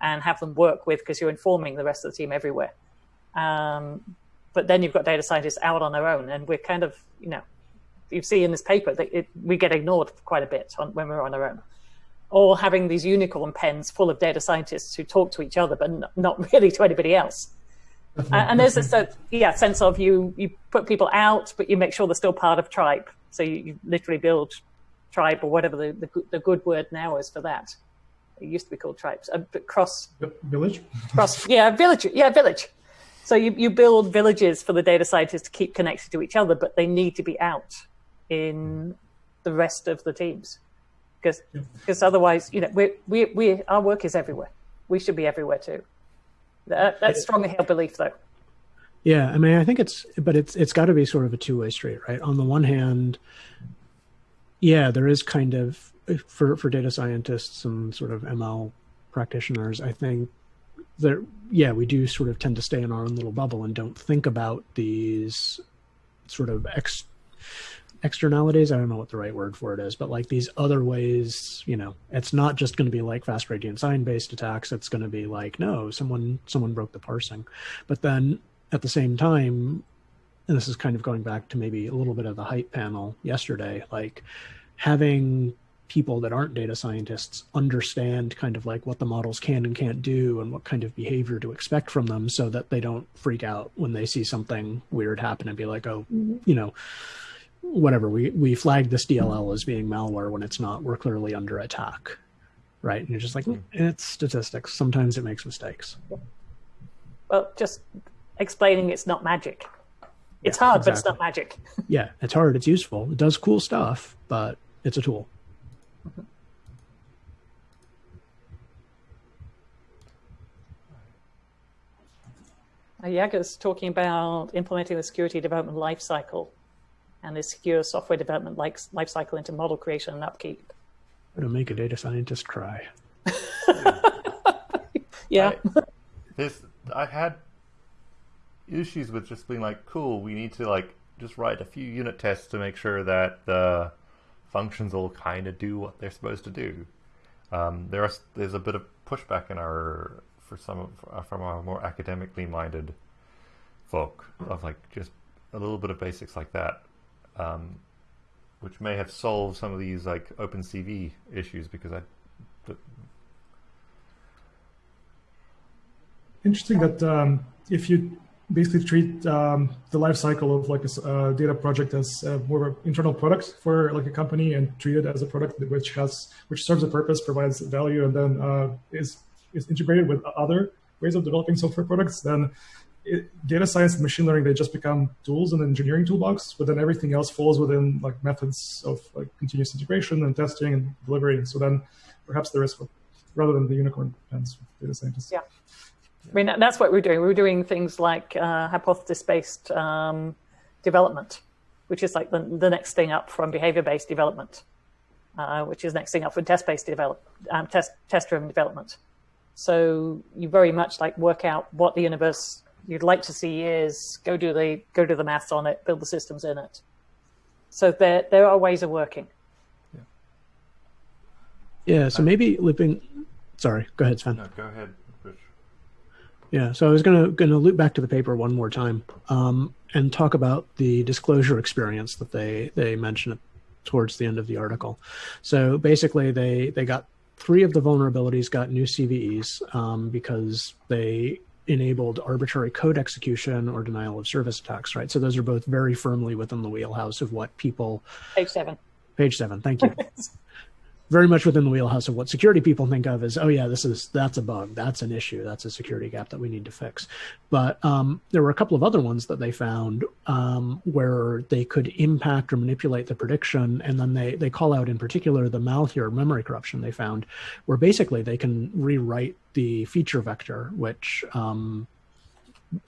[SPEAKER 3] and have them work with because you're informing the rest of the team everywhere. Um, but then you've got data scientists out on their own, and we're kind of, you know, you see in this paper that it, we get ignored quite a bit on, when we're on our own or having these unicorn pens full of data scientists who talk to each other, but not [laughs] really to anybody else. [laughs] and there's this uh, yeah sense of you you put people out, but you make sure they're still part of tribe. So you, you literally build tribe or whatever the, the, the good word now is for that. It used to be called tribes, uh, but cross
[SPEAKER 4] village.
[SPEAKER 3] Cross yeah village yeah village. So you, you build villages for the data scientists to keep connected to each other, but they need to be out in the rest of the teams because because otherwise, you know, we we we our work is everywhere. We should be everywhere too. That, that's strongly held belief, though.
[SPEAKER 2] Yeah, I mean, I think it's, but it's it's got to be sort of a two way street, right? On the one hand, yeah, there is kind of for for data scientists and sort of ML practitioners. I think that yeah, we do sort of tend to stay in our own little bubble and don't think about these sort of ex externalities i don't know what the right word for it is but like these other ways you know it's not just going to be like fast gradient sign based attacks it's going to be like no someone someone broke the parsing but then at the same time and this is kind of going back to maybe a little bit of the hype panel yesterday like having people that aren't data scientists understand kind of like what the models can and can't do and what kind of behavior to expect from them so that they don't freak out when they see something weird happen and be like oh mm-hmm. you know whatever we we flag this DLL as being malware when it's not. We're clearly under attack, right? And you're just like, mm, it's statistics. Sometimes it makes mistakes.
[SPEAKER 3] Well, just explaining it's not magic. It's yeah, hard, exactly. but it's not magic. [laughs]
[SPEAKER 2] yeah, it's hard. It's useful. It does cool stuff, but it's a tool. Mm-hmm.
[SPEAKER 3] Yaga's talking about implementing the security development lifecycle and the secure software development life cycle into model creation and upkeep.
[SPEAKER 2] To make a data scientist cry. [laughs]
[SPEAKER 3] yeah.
[SPEAKER 1] I, this I had issues with just being like, cool, we need to like just write a few unit tests to make sure that the functions will kind of do what they're supposed to do. Um, there are, there's a bit of pushback in our for some of, from our more academically minded folk of like just a little bit of basics like that um, which may have solved some of these like OpenCV issues because I.
[SPEAKER 4] Interesting that um, if you basically treat um, the life cycle of like a uh, data project as uh, more of an internal product for like a company and treat it as a product which has which serves a purpose, provides value, and then uh, is is integrated with other ways of developing software products, then it, data science and machine learning they just become tools in the engineering toolbox but then everything else falls within like methods of like continuous integration and testing and delivery so then perhaps there is rather than the unicorn pens data scientists.
[SPEAKER 3] Yeah I mean, that's what we're doing. We're doing things like uh, hypothesis-based um, development, which is like the, the next thing up from behavior-based development, uh, which is next thing up from test-based develop, um, test test-driven development. So you very much like work out what the universe you'd like to see is go do the go do the maths on it, build the systems in it. So there there are ways of working.
[SPEAKER 2] Yeah. Yeah. So maybe looping. Sorry. Go ahead, Sven.
[SPEAKER 1] No, go ahead, Rich.
[SPEAKER 2] Yeah. So I was gonna gonna loop back to the paper one more time um, and talk about the disclosure experience that they they mentioned towards the end of the article. So basically, they they got three of the vulnerabilities got new CVEs um, because they enabled arbitrary code execution or denial of service attacks, right? So those are both very firmly within the wheelhouse of what people.
[SPEAKER 3] Page seven.
[SPEAKER 2] Page seven. Thank you. [laughs] very much within the wheelhouse of what security people think of as, oh yeah, this is that's a bug, that's an issue, that's a security gap that we need to fix. But um, there were a couple of other ones that they found um, where they could impact or manipulate the prediction, and then they they call out in particular the Malheur memory corruption they found, where basically they can rewrite the feature vector, which um,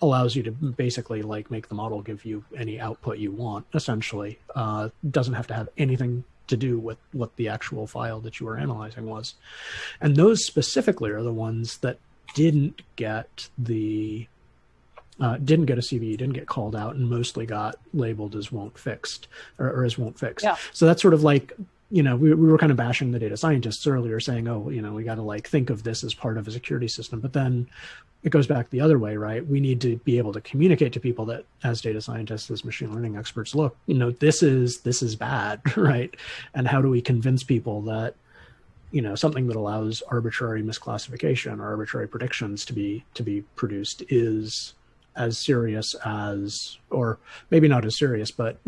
[SPEAKER 2] allows you to basically like make the model give you any output you want essentially uh, doesn't have to have anything to do with what the actual file that you were analyzing was. And those specifically are the ones that didn't get the uh, didn't get a CVE, didn't get called out, and mostly got labeled as won't fixed or, or as won't fix.
[SPEAKER 3] Yeah.
[SPEAKER 2] So that's sort of like you know we, we were kind of bashing the data scientists earlier, saying, oh, you know, we got to like think of this as part of a security system, but then it goes back the other way, right? We need to be able to communicate to people that as data scientists, as machine learning experts, look, you know, this is this is bad, [laughs] right? And how do we convince people that you know something that allows arbitrary misclassification or arbitrary predictions to be to be produced is as serious as or maybe not as serious but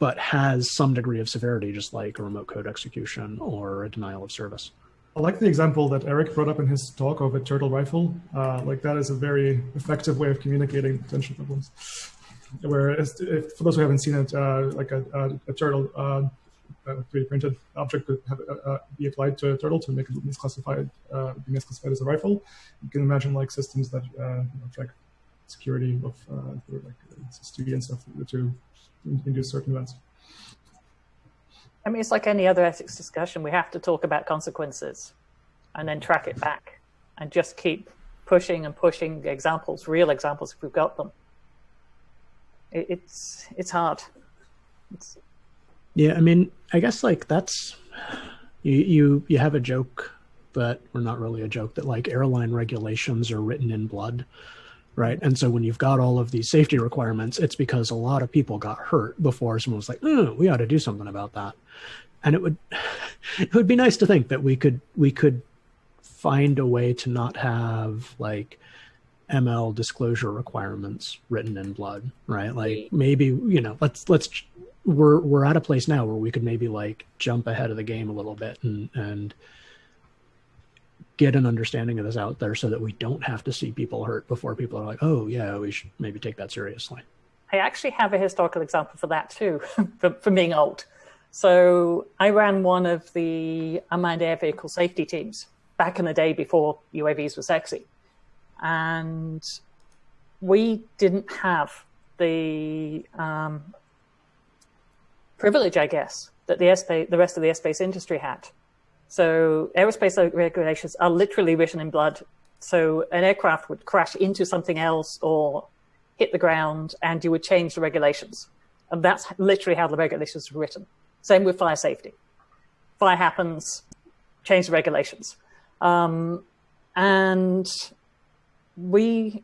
[SPEAKER 2] but has some degree of severity just like a remote code execution or a denial of service
[SPEAKER 4] I like the example that Eric brought up in his talk of a turtle rifle. Uh, like that is a very effective way of communicating potential problems. Whereas, if, for those who haven't seen it, uh, like a, a, a turtle, uh, a 3D printed object could have, uh, uh, be applied to a turtle to make it misclassified, uh, be misclassified as a rifle. You can imagine like systems that track security of like SSD and stuff to induce certain events.
[SPEAKER 3] I mean, it's like any other ethics discussion. We have to talk about consequences and then track it back and just keep pushing and pushing examples, real examples if we've got them. It, it's it's hard. It's...
[SPEAKER 2] Yeah, I mean, I guess like that's you you you have a joke, but we're not really a joke that like airline regulations are written in blood right? And so when you've got all of these safety requirements, it's because a lot of people got hurt before someone was like, oh, we ought to do something about that. And it would [laughs] it would be nice to think that we could we could find a way to not have like ML disclosure requirements written in blood, right? Like maybe, you know, let's let's we're we're at a place now where we could maybe like jump ahead of the game a little bit and and get an understanding of this out there so that we don't have to see people hurt before people are like, oh, yeah, we should maybe take that seriously.
[SPEAKER 3] I actually have a historical example for that too, [laughs] for, for being old. So I ran one of the unmanned air vehicle safety teams back in the day before UAVs were sexy. And we didn't have the um, privilege, I guess, that the, airspace, the rest of the airspace industry had. So aerospace regulations are literally written in blood. So an aircraft would crash into something else or hit the ground and you would change the regulations. And that's literally how the regulations are written. Same with fire safety. Fire happens, change the regulations. Um, and we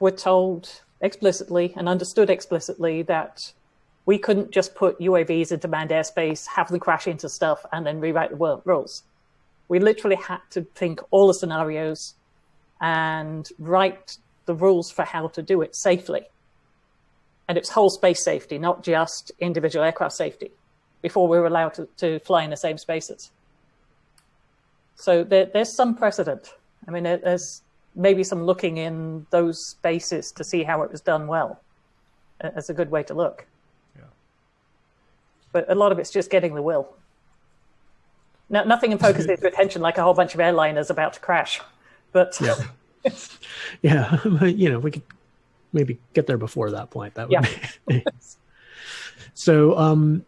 [SPEAKER 3] were told explicitly and understood explicitly that we couldn't just put UAVs into manned airspace, have them crash into stuff, and then rewrite the rules. We literally had to think all the scenarios and write the rules for how to do it safely. And it's whole space safety, not just individual aircraft safety, before we were allowed to, to fly in the same spaces. So there, there's some precedent. I mean, there's maybe some looking in those spaces to see how it was done well. As a good way to look but a lot of it's just getting the will. No, nothing in focuses [laughs] your attention like a whole bunch of airliners about to crash, but
[SPEAKER 2] yeah, [laughs] yeah, [laughs] you know, we could maybe get there before that point. That would yeah. be. so, um,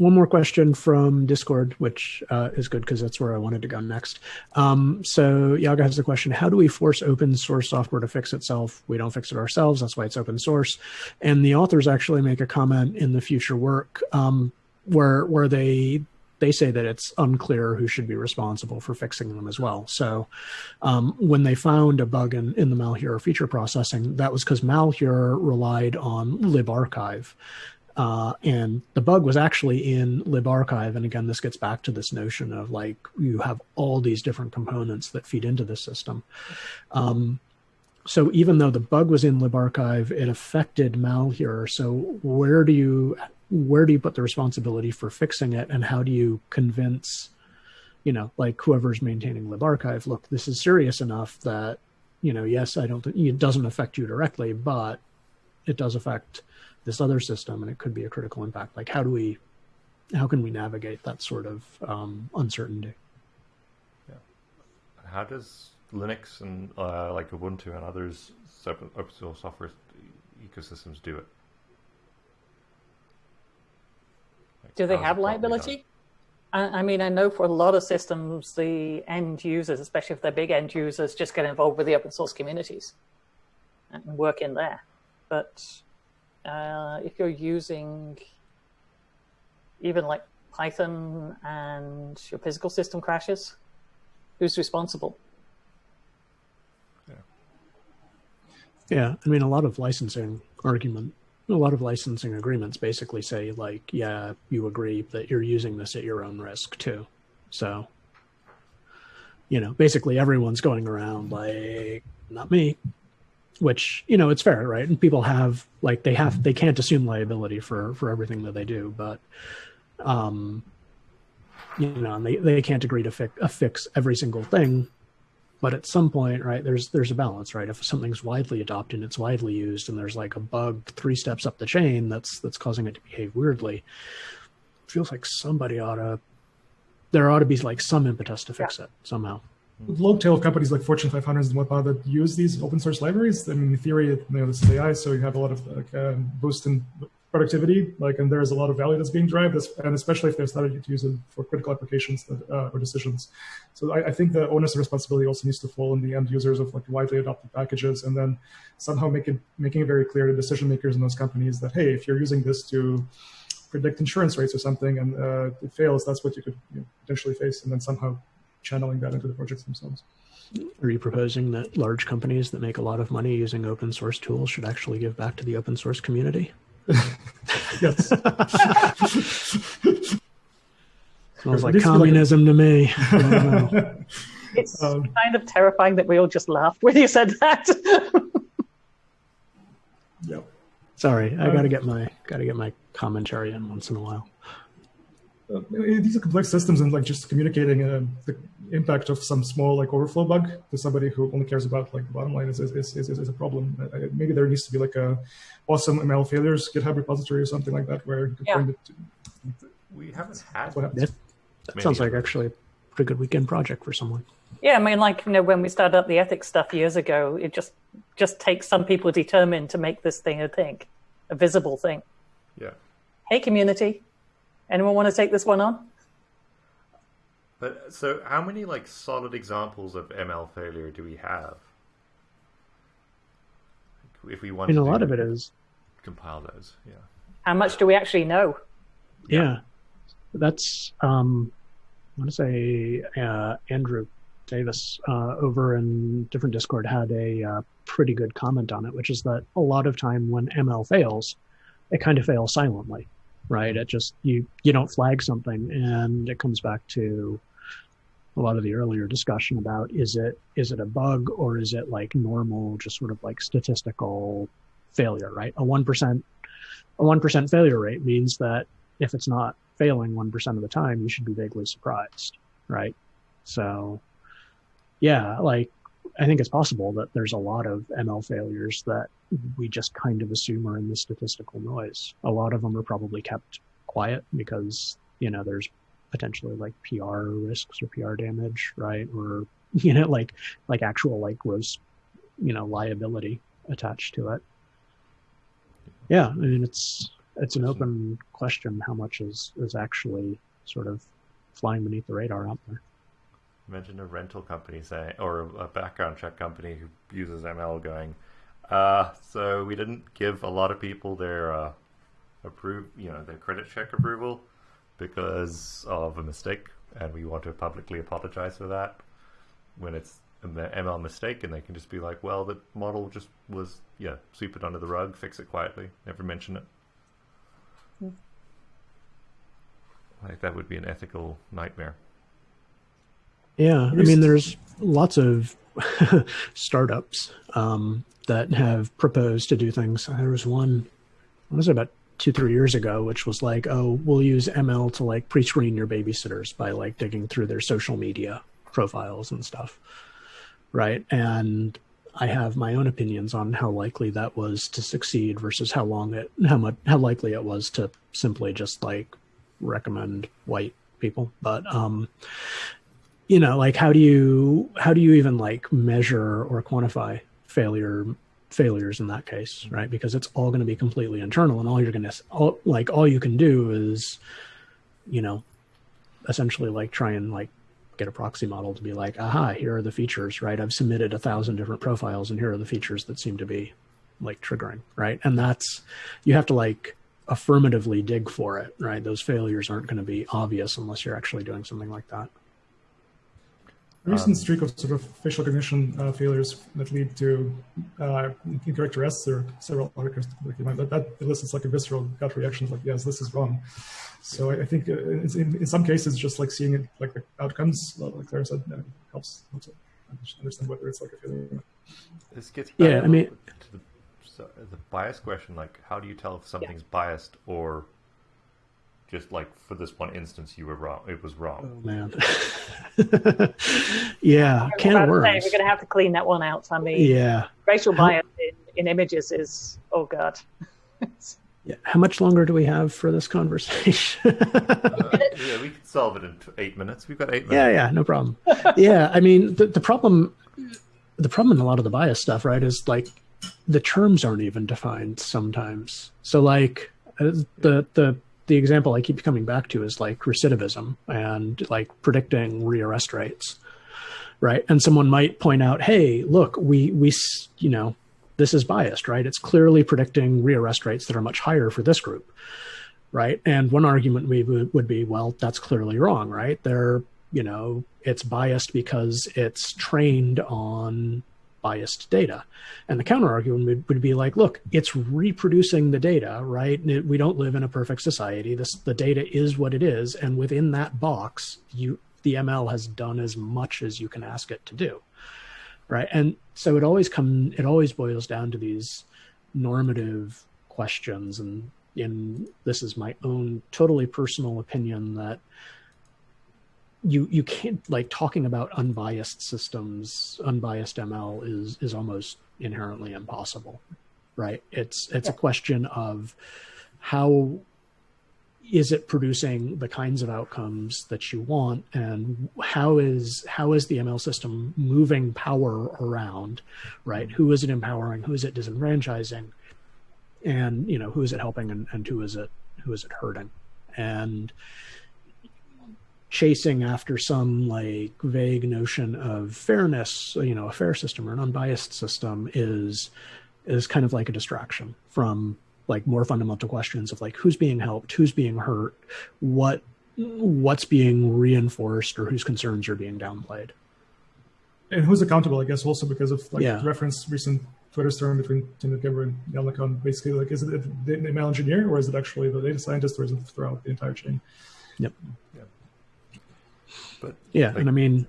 [SPEAKER 2] one more question from Discord, which uh, is good because that's where I wanted to go next. Um, so Yaga has a question: How do we force open source software to fix itself? We don't fix it ourselves. That's why it's open source. And the authors actually make a comment in the future work um, where where they they say that it's unclear who should be responsible for fixing them as well. So um, when they found a bug in, in the Malheur feature processing, that was because Malheur relied on libarchive. Uh, and the bug was actually in libarchive. And again, this gets back to this notion of like you have all these different components that feed into the system. Um, so even though the bug was in libarchive, it affected Malheur. So where do you where do you put the responsibility for fixing it and how do you convince you know like whoever's maintaining libarchive look this is serious enough that you know yes i don't it doesn't affect you directly but it does affect this other system and it could be a critical impact. Like how do we how can we navigate that sort of um, uncertainty?
[SPEAKER 1] Yeah. How does linux and uh, like ubuntu and others open source software ecosystems do it?
[SPEAKER 3] Do they have liability? I, I mean, I know for a lot of systems, the end users, especially if they're big end users, just get involved with the open source communities and work in there. But uh, if you're using even like Python and your physical system crashes, who's responsible?
[SPEAKER 2] Yeah. Yeah, I mean, a lot of licensing argument a lot of licensing agreements basically say like, yeah, you agree that you're using this at your own risk too. So, you know, basically everyone's going around like, not me, which, you know, it's fair, right? And people have like, they have, they can't assume liability for, for everything that they do, but, um, you know, and they, they can't agree to fix, a fix every single thing but at some point right there's there's a balance right if something's widely adopted and it's widely used and there's like a bug three steps up the chain that's that's causing it to behave weirdly feels like somebody ought to there ought to be like some impetus to fix yeah. it somehow
[SPEAKER 4] long tail companies like fortune 500s and whatnot that use these open source libraries i mean in theory you know this is ai so you have a lot of like uh, boost in productivity, like, and there's a lot of value that's being derived, and especially if they're starting to use it for critical applications that, uh, or decisions. So I, I, think the onus and responsibility also needs to fall on the end users of like widely adopted packages, and then somehow make it making it very clear to decision makers in those companies that hey, if you're using this to predict insurance rates or something and uh, it fails, that's what you could you know, potentially face, and then somehow channeling that into the projects themselves.
[SPEAKER 2] Are you proposing that large companies that make a lot of money using open source tools should actually give back to the open source community? [laughs]
[SPEAKER 4] yes.
[SPEAKER 2] Smells like communism like a... to me. [laughs]
[SPEAKER 3] it's um, kind of terrifying that we all just laughed when you said that.
[SPEAKER 4] yep.
[SPEAKER 2] Sorry, I um, gotta get my gotta get my commentary in once in a while.
[SPEAKER 4] Uh, these are complex systems, and like just communicating uh, the impact of some small like overflow bug to somebody who only cares about like the bottom line is is, is, is, is a problem. Uh, maybe there needs to be like a awesome ML failures GitHub repository or something like that where you can
[SPEAKER 1] yeah. point it to. We haven't had
[SPEAKER 2] what happens. That sounds like actually a pretty good weekend project for someone.
[SPEAKER 3] Yeah, I mean, like you know, when we started up the ethics stuff years ago, it just just takes some people determined to make this thing a thing, a visible thing.
[SPEAKER 1] Yeah.
[SPEAKER 3] Hey, community, anyone want to take this one on?
[SPEAKER 1] But so, how many like solid examples of ML failure do we have? If we want,
[SPEAKER 2] I mean, a lot of it is
[SPEAKER 1] compile those. Yeah.
[SPEAKER 3] How much do we actually know?
[SPEAKER 2] Yeah, yeah. that's um, I want to say uh, Andrew Davis uh, over in different Discord had a uh, pretty good comment on it, which is that a lot of time when ML fails, it kind of fails silently, right? It just you you don't flag something, and it comes back to a lot of the earlier discussion about is it is it a bug or is it like normal just sort of like statistical failure right? A 1% a 1% failure rate means that if it's not failing 1% of the time you should be vaguely surprised right? So yeah like i think it's possible that there's a lot of ml failures that we just kind of assume are in the statistical noise a lot of them are probably kept quiet because you know there's potentially like PR risks or PR damage, right? Or [laughs] you know, like like actual like gross, you know, liability attached to it. Yeah, I mean it's it's an open question how much is is actually sort of flying beneath the radar out there.
[SPEAKER 1] Imagine a rental company saying, or a background check company who uses ML going, uh, so we didn't give a lot of people their uh, approve, you know, their credit check approval because of a mistake, and we want to publicly apologize for that. When it's an ML mistake, and they can just be like, "Well, the model just was yeah, sweep it under the rug, fix it quietly, never mention it." Mm. Like that would be an ethical nightmare.
[SPEAKER 2] Yeah, I mean, there's lots of [laughs] startups um, that have proposed to do things. There was one, what was it about two three years ago, which was like, oh, we'll use ML to like pre-screen your babysitters by like digging through their social media profiles and stuff, right? And I have my own opinions on how likely that was to succeed versus how long it how much how likely it was to simply just like recommend white people. But um, you know, like how do you how do you even like measure or quantify failure failures in that case, right? Because it's all going to be completely internal, and all you're going to all, like all you can do is, you know, essentially like try and like get a proxy model to be like, aha, here are the features, right? I've submitted a thousand different profiles, and here are the features that seem to be like triggering, right? And that's you have to like affirmatively dig for it, right? Those failures aren't going to be obvious unless you're actually doing something like that.
[SPEAKER 4] A recent um, streak of sort of facial recognition uh, failures that lead to uh, incorrect arrests or several articles that, that elicits like a visceral gut reaction like, yes, this is wrong. So I, I think uh, in, in, some cases, just like seeing it like the outcomes, like Claire said, uh, helps, helps understand whether it's like a failure.
[SPEAKER 1] This gets
[SPEAKER 2] yeah, I mean,
[SPEAKER 1] to the, so the bias question, like how do you tell if something's yeah. biased or just like for this one instance you were wrong it was wrong.
[SPEAKER 2] Oh man. [laughs] Yeah can of worms.
[SPEAKER 3] Say, we're gonna have to clean that one out i mean
[SPEAKER 2] yeah.
[SPEAKER 3] Racial bias in, in images is oh god. [laughs]
[SPEAKER 2] Yeah how much longer do we have for this conversation? [laughs]
[SPEAKER 1] Uh, yeah we can solve it in eight minutes. We've got eight minutes.
[SPEAKER 2] Yeah yeah no problem. Yeah i mean the, the problem the problem in a lot of the bias stuff right is like the terms aren't even defined sometimes. So like uh, the the the example I keep coming back to is like recidivism and like predicting rearrest rates, right? And someone might point out, "Hey, look, we we you know this is biased, right? It's clearly predicting rearrest rates that are much higher for this group, right?" And one argument we would, be, "Well, that's clearly wrong, right? They're you know it's biased because it's trained on biased data. And the counter argument would, would be like, look, it's reproducing the data, right? We don't live in a perfect society. This the data is what it is, and within that box, you the ML has done as much as you can ask it to do, right? And so it always come it always boils down to these normative questions, and in this is my own totally personal opinion that you you can't like talking about unbiased systems unbiased ml is is almost inherently impossible right? It's it's yeah. a question of how is it producing the kinds of outcomes that you want and how is how is the ml system moving power around right? Who is it empowering? Who is it disenfranchising? And you know who is it helping and, and who is it who is it hurting? And chasing after some like vague notion of fairness, you know, a fair system or an unbiased system is is kind of like a distraction from like more fundamental questions of like who's being helped, who's being hurt, what what's being reinforced or whose concerns are being downplayed.
[SPEAKER 4] And who's accountable, I guess, also because of like yeah. reference recent Twitter storm between Timnit Gebru and LeCun. Basically, like, is it the ML engineer or is it actually the data scientist or is it throughout the entire chain?
[SPEAKER 2] Yep. Yeah. But yeah, like, and I mean,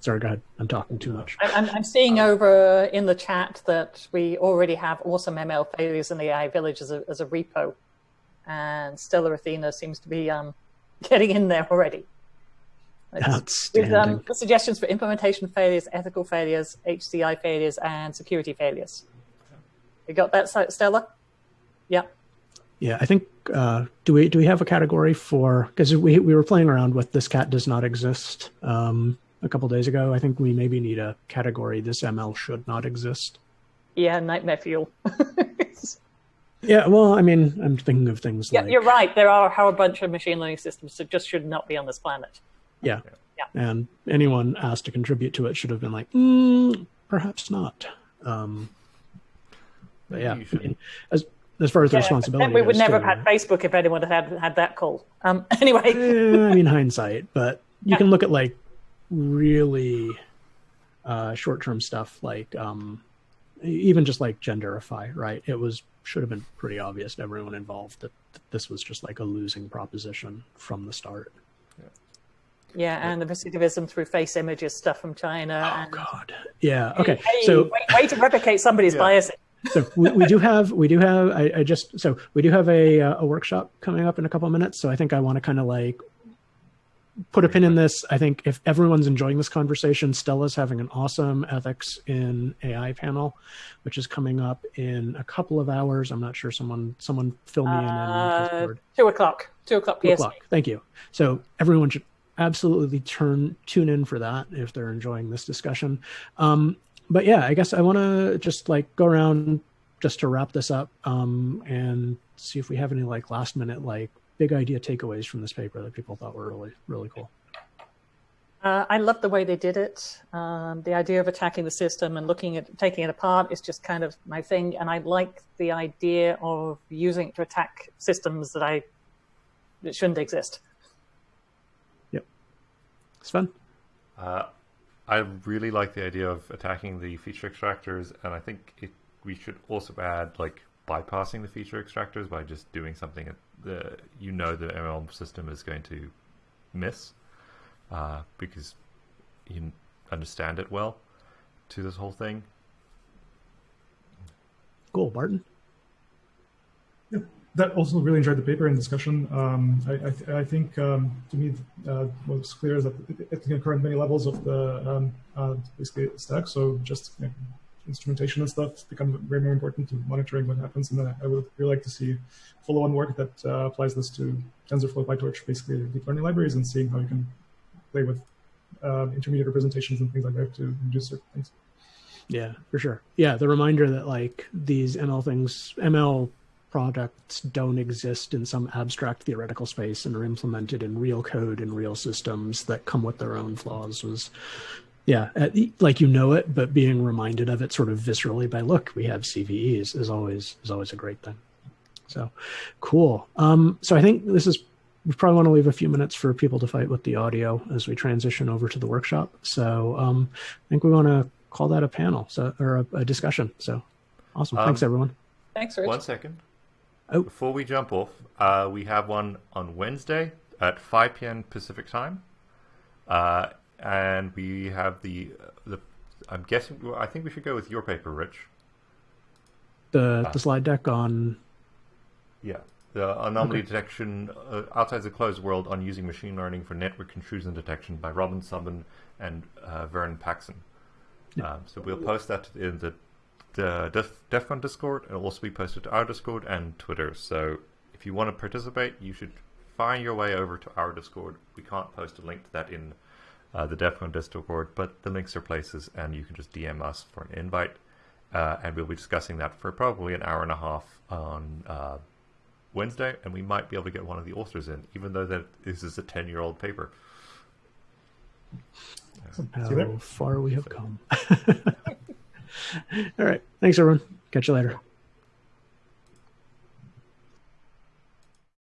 [SPEAKER 2] sorry, go ahead. I'm talking too much.
[SPEAKER 3] I'm, I'm seeing over in the chat that we already have awesome ML failures in the AI village as a, as a repo. And StellaAthena seems to be um, [laughs] getting in there already.
[SPEAKER 2] Outstanding.
[SPEAKER 3] With um, suggestions for implementation failures, ethical failures, HCI failures, and security failures. You got that, Stella? Yeah.
[SPEAKER 2] Yeah, I think uh, do we do we have a category for because we we were playing around with this cat does not exist um, a couple days ago. I think we maybe need a category. This ML should not exist.
[SPEAKER 3] Yeah, nightmare fuel. [laughs]
[SPEAKER 2] yeah, well, I mean, I'm thinking of things
[SPEAKER 3] yeah,
[SPEAKER 2] like
[SPEAKER 3] you're right. There are a whole bunch of machine learning systems that just should not be on this planet.
[SPEAKER 2] Yeah. Yeah. And anyone asked to contribute to it should have been like, mm, perhaps not. Um, but yeah, I mean, as as far as the responsibility.
[SPEAKER 3] We would never have had Facebook if anyone had had, had that call. Um, [laughs] anyway,
[SPEAKER 2] eh, I mean hindsight, but you yeah. can look at like really uh, short-term stuff, like um, even just like genderify. Right? It was should have been pretty obvious to everyone involved that, that this was just like a losing proposition from the start.
[SPEAKER 3] Yeah, and the recidivism through face images stuff from China.
[SPEAKER 2] Oh
[SPEAKER 3] and...
[SPEAKER 2] God! Yeah. Okay. Hey, so
[SPEAKER 3] way, way, to replicate somebody's yeah. bias
[SPEAKER 2] so we, we, do have we do have I, I, just so we do have a a workshop coming up in a couple of minutes. So I think I want to kind of like put a pin in this. I think if everyone's enjoying this conversation, Stella's having an awesome ethics in AI panel, which is coming up in a couple of hours. I'm not sure. Someone someone fill me uh,
[SPEAKER 3] in. On two o'clock. Two o'clock. Two o'clock.
[SPEAKER 2] Thank you. So everyone should absolutely turn tune in for that if they're enjoying this discussion. Um, but yeah, I guess I want to just like go around just to wrap this up um, and see if we have any like last minute like big idea takeaways from this paper that people thought were really really cool.
[SPEAKER 3] Uh, I love the way they did it. Um, the idea of attacking the system and looking at taking it apart is just kind of my thing, and I like the idea of using it to attack systems that I that shouldn't exist.
[SPEAKER 2] Yep, it's fun.
[SPEAKER 1] Uh, I really like the idea of attacking the feature extractors, and I think it, we should also add like bypassing the feature extractors by just doing something that the you know the ML system is going to miss uh, because you understand it well to this whole thing.
[SPEAKER 2] Cool, Barton.
[SPEAKER 4] Yeah, that also really enjoyed the paper and discussion. Um, I, I, th I, think um, to me uh, what's clear is that it, it, can occur at many levels of the um, uh, basically stack. So just you know, instrumentation and stuff become very, more important to monitoring what happens. And I would really like to see follow-on work that uh, applies this to TensorFlow, PyTorch, basically deep learning libraries, and seeing how you can play with uh, intermediate representations and things like that to do certain things.
[SPEAKER 2] Yeah, for sure. Yeah, the reminder that like these ML things, ML products don't exist in some abstract theoretical space and are implemented in real code and real systems that come with their own flaws was yeah, uh, like you know it, but being reminded of it sort of viscerally by look, we have CVEs is always is always a great thing. So cool. Um, so I think this is we probably want to leave a few minutes for people to fight with the audio as we transition over to the workshop. So um, I think we want to call that a panel, so or a, a discussion. So awesome. Um, Thanks everyone.
[SPEAKER 3] Thanks, Rich.
[SPEAKER 1] One second. Oh. Before we jump off, uh, we have one on Wednesday at 5 p.m. Pacific time. Uh, and we have the the. I'm guessing. I think we should go with your paper, Rich.
[SPEAKER 2] The uh, the slide deck on.
[SPEAKER 1] Yeah, the anomaly okay. detection uh, outside the closed world on using machine learning for network intrusion detection by Robin Sommer and uh, Vern Paxson. Yeah. Um, so we'll post that in the the Def, DEF CON Discord. It'll also be posted to our Discord and Twitter. So if you want to participate, you should find your way over to our Discord. We can't post a link to that in uh, the DEF CON Discord, but the links are places, and you can just DM us for an invite, uh, and we'll be discussing that for probably an hour and a half on uh, Wednesday, and we might be able to get one of the authors in, even though that this is a ten-year-old paper.
[SPEAKER 2] How far we have come. [laughs] All right. Thanks, everyone. Catch you later.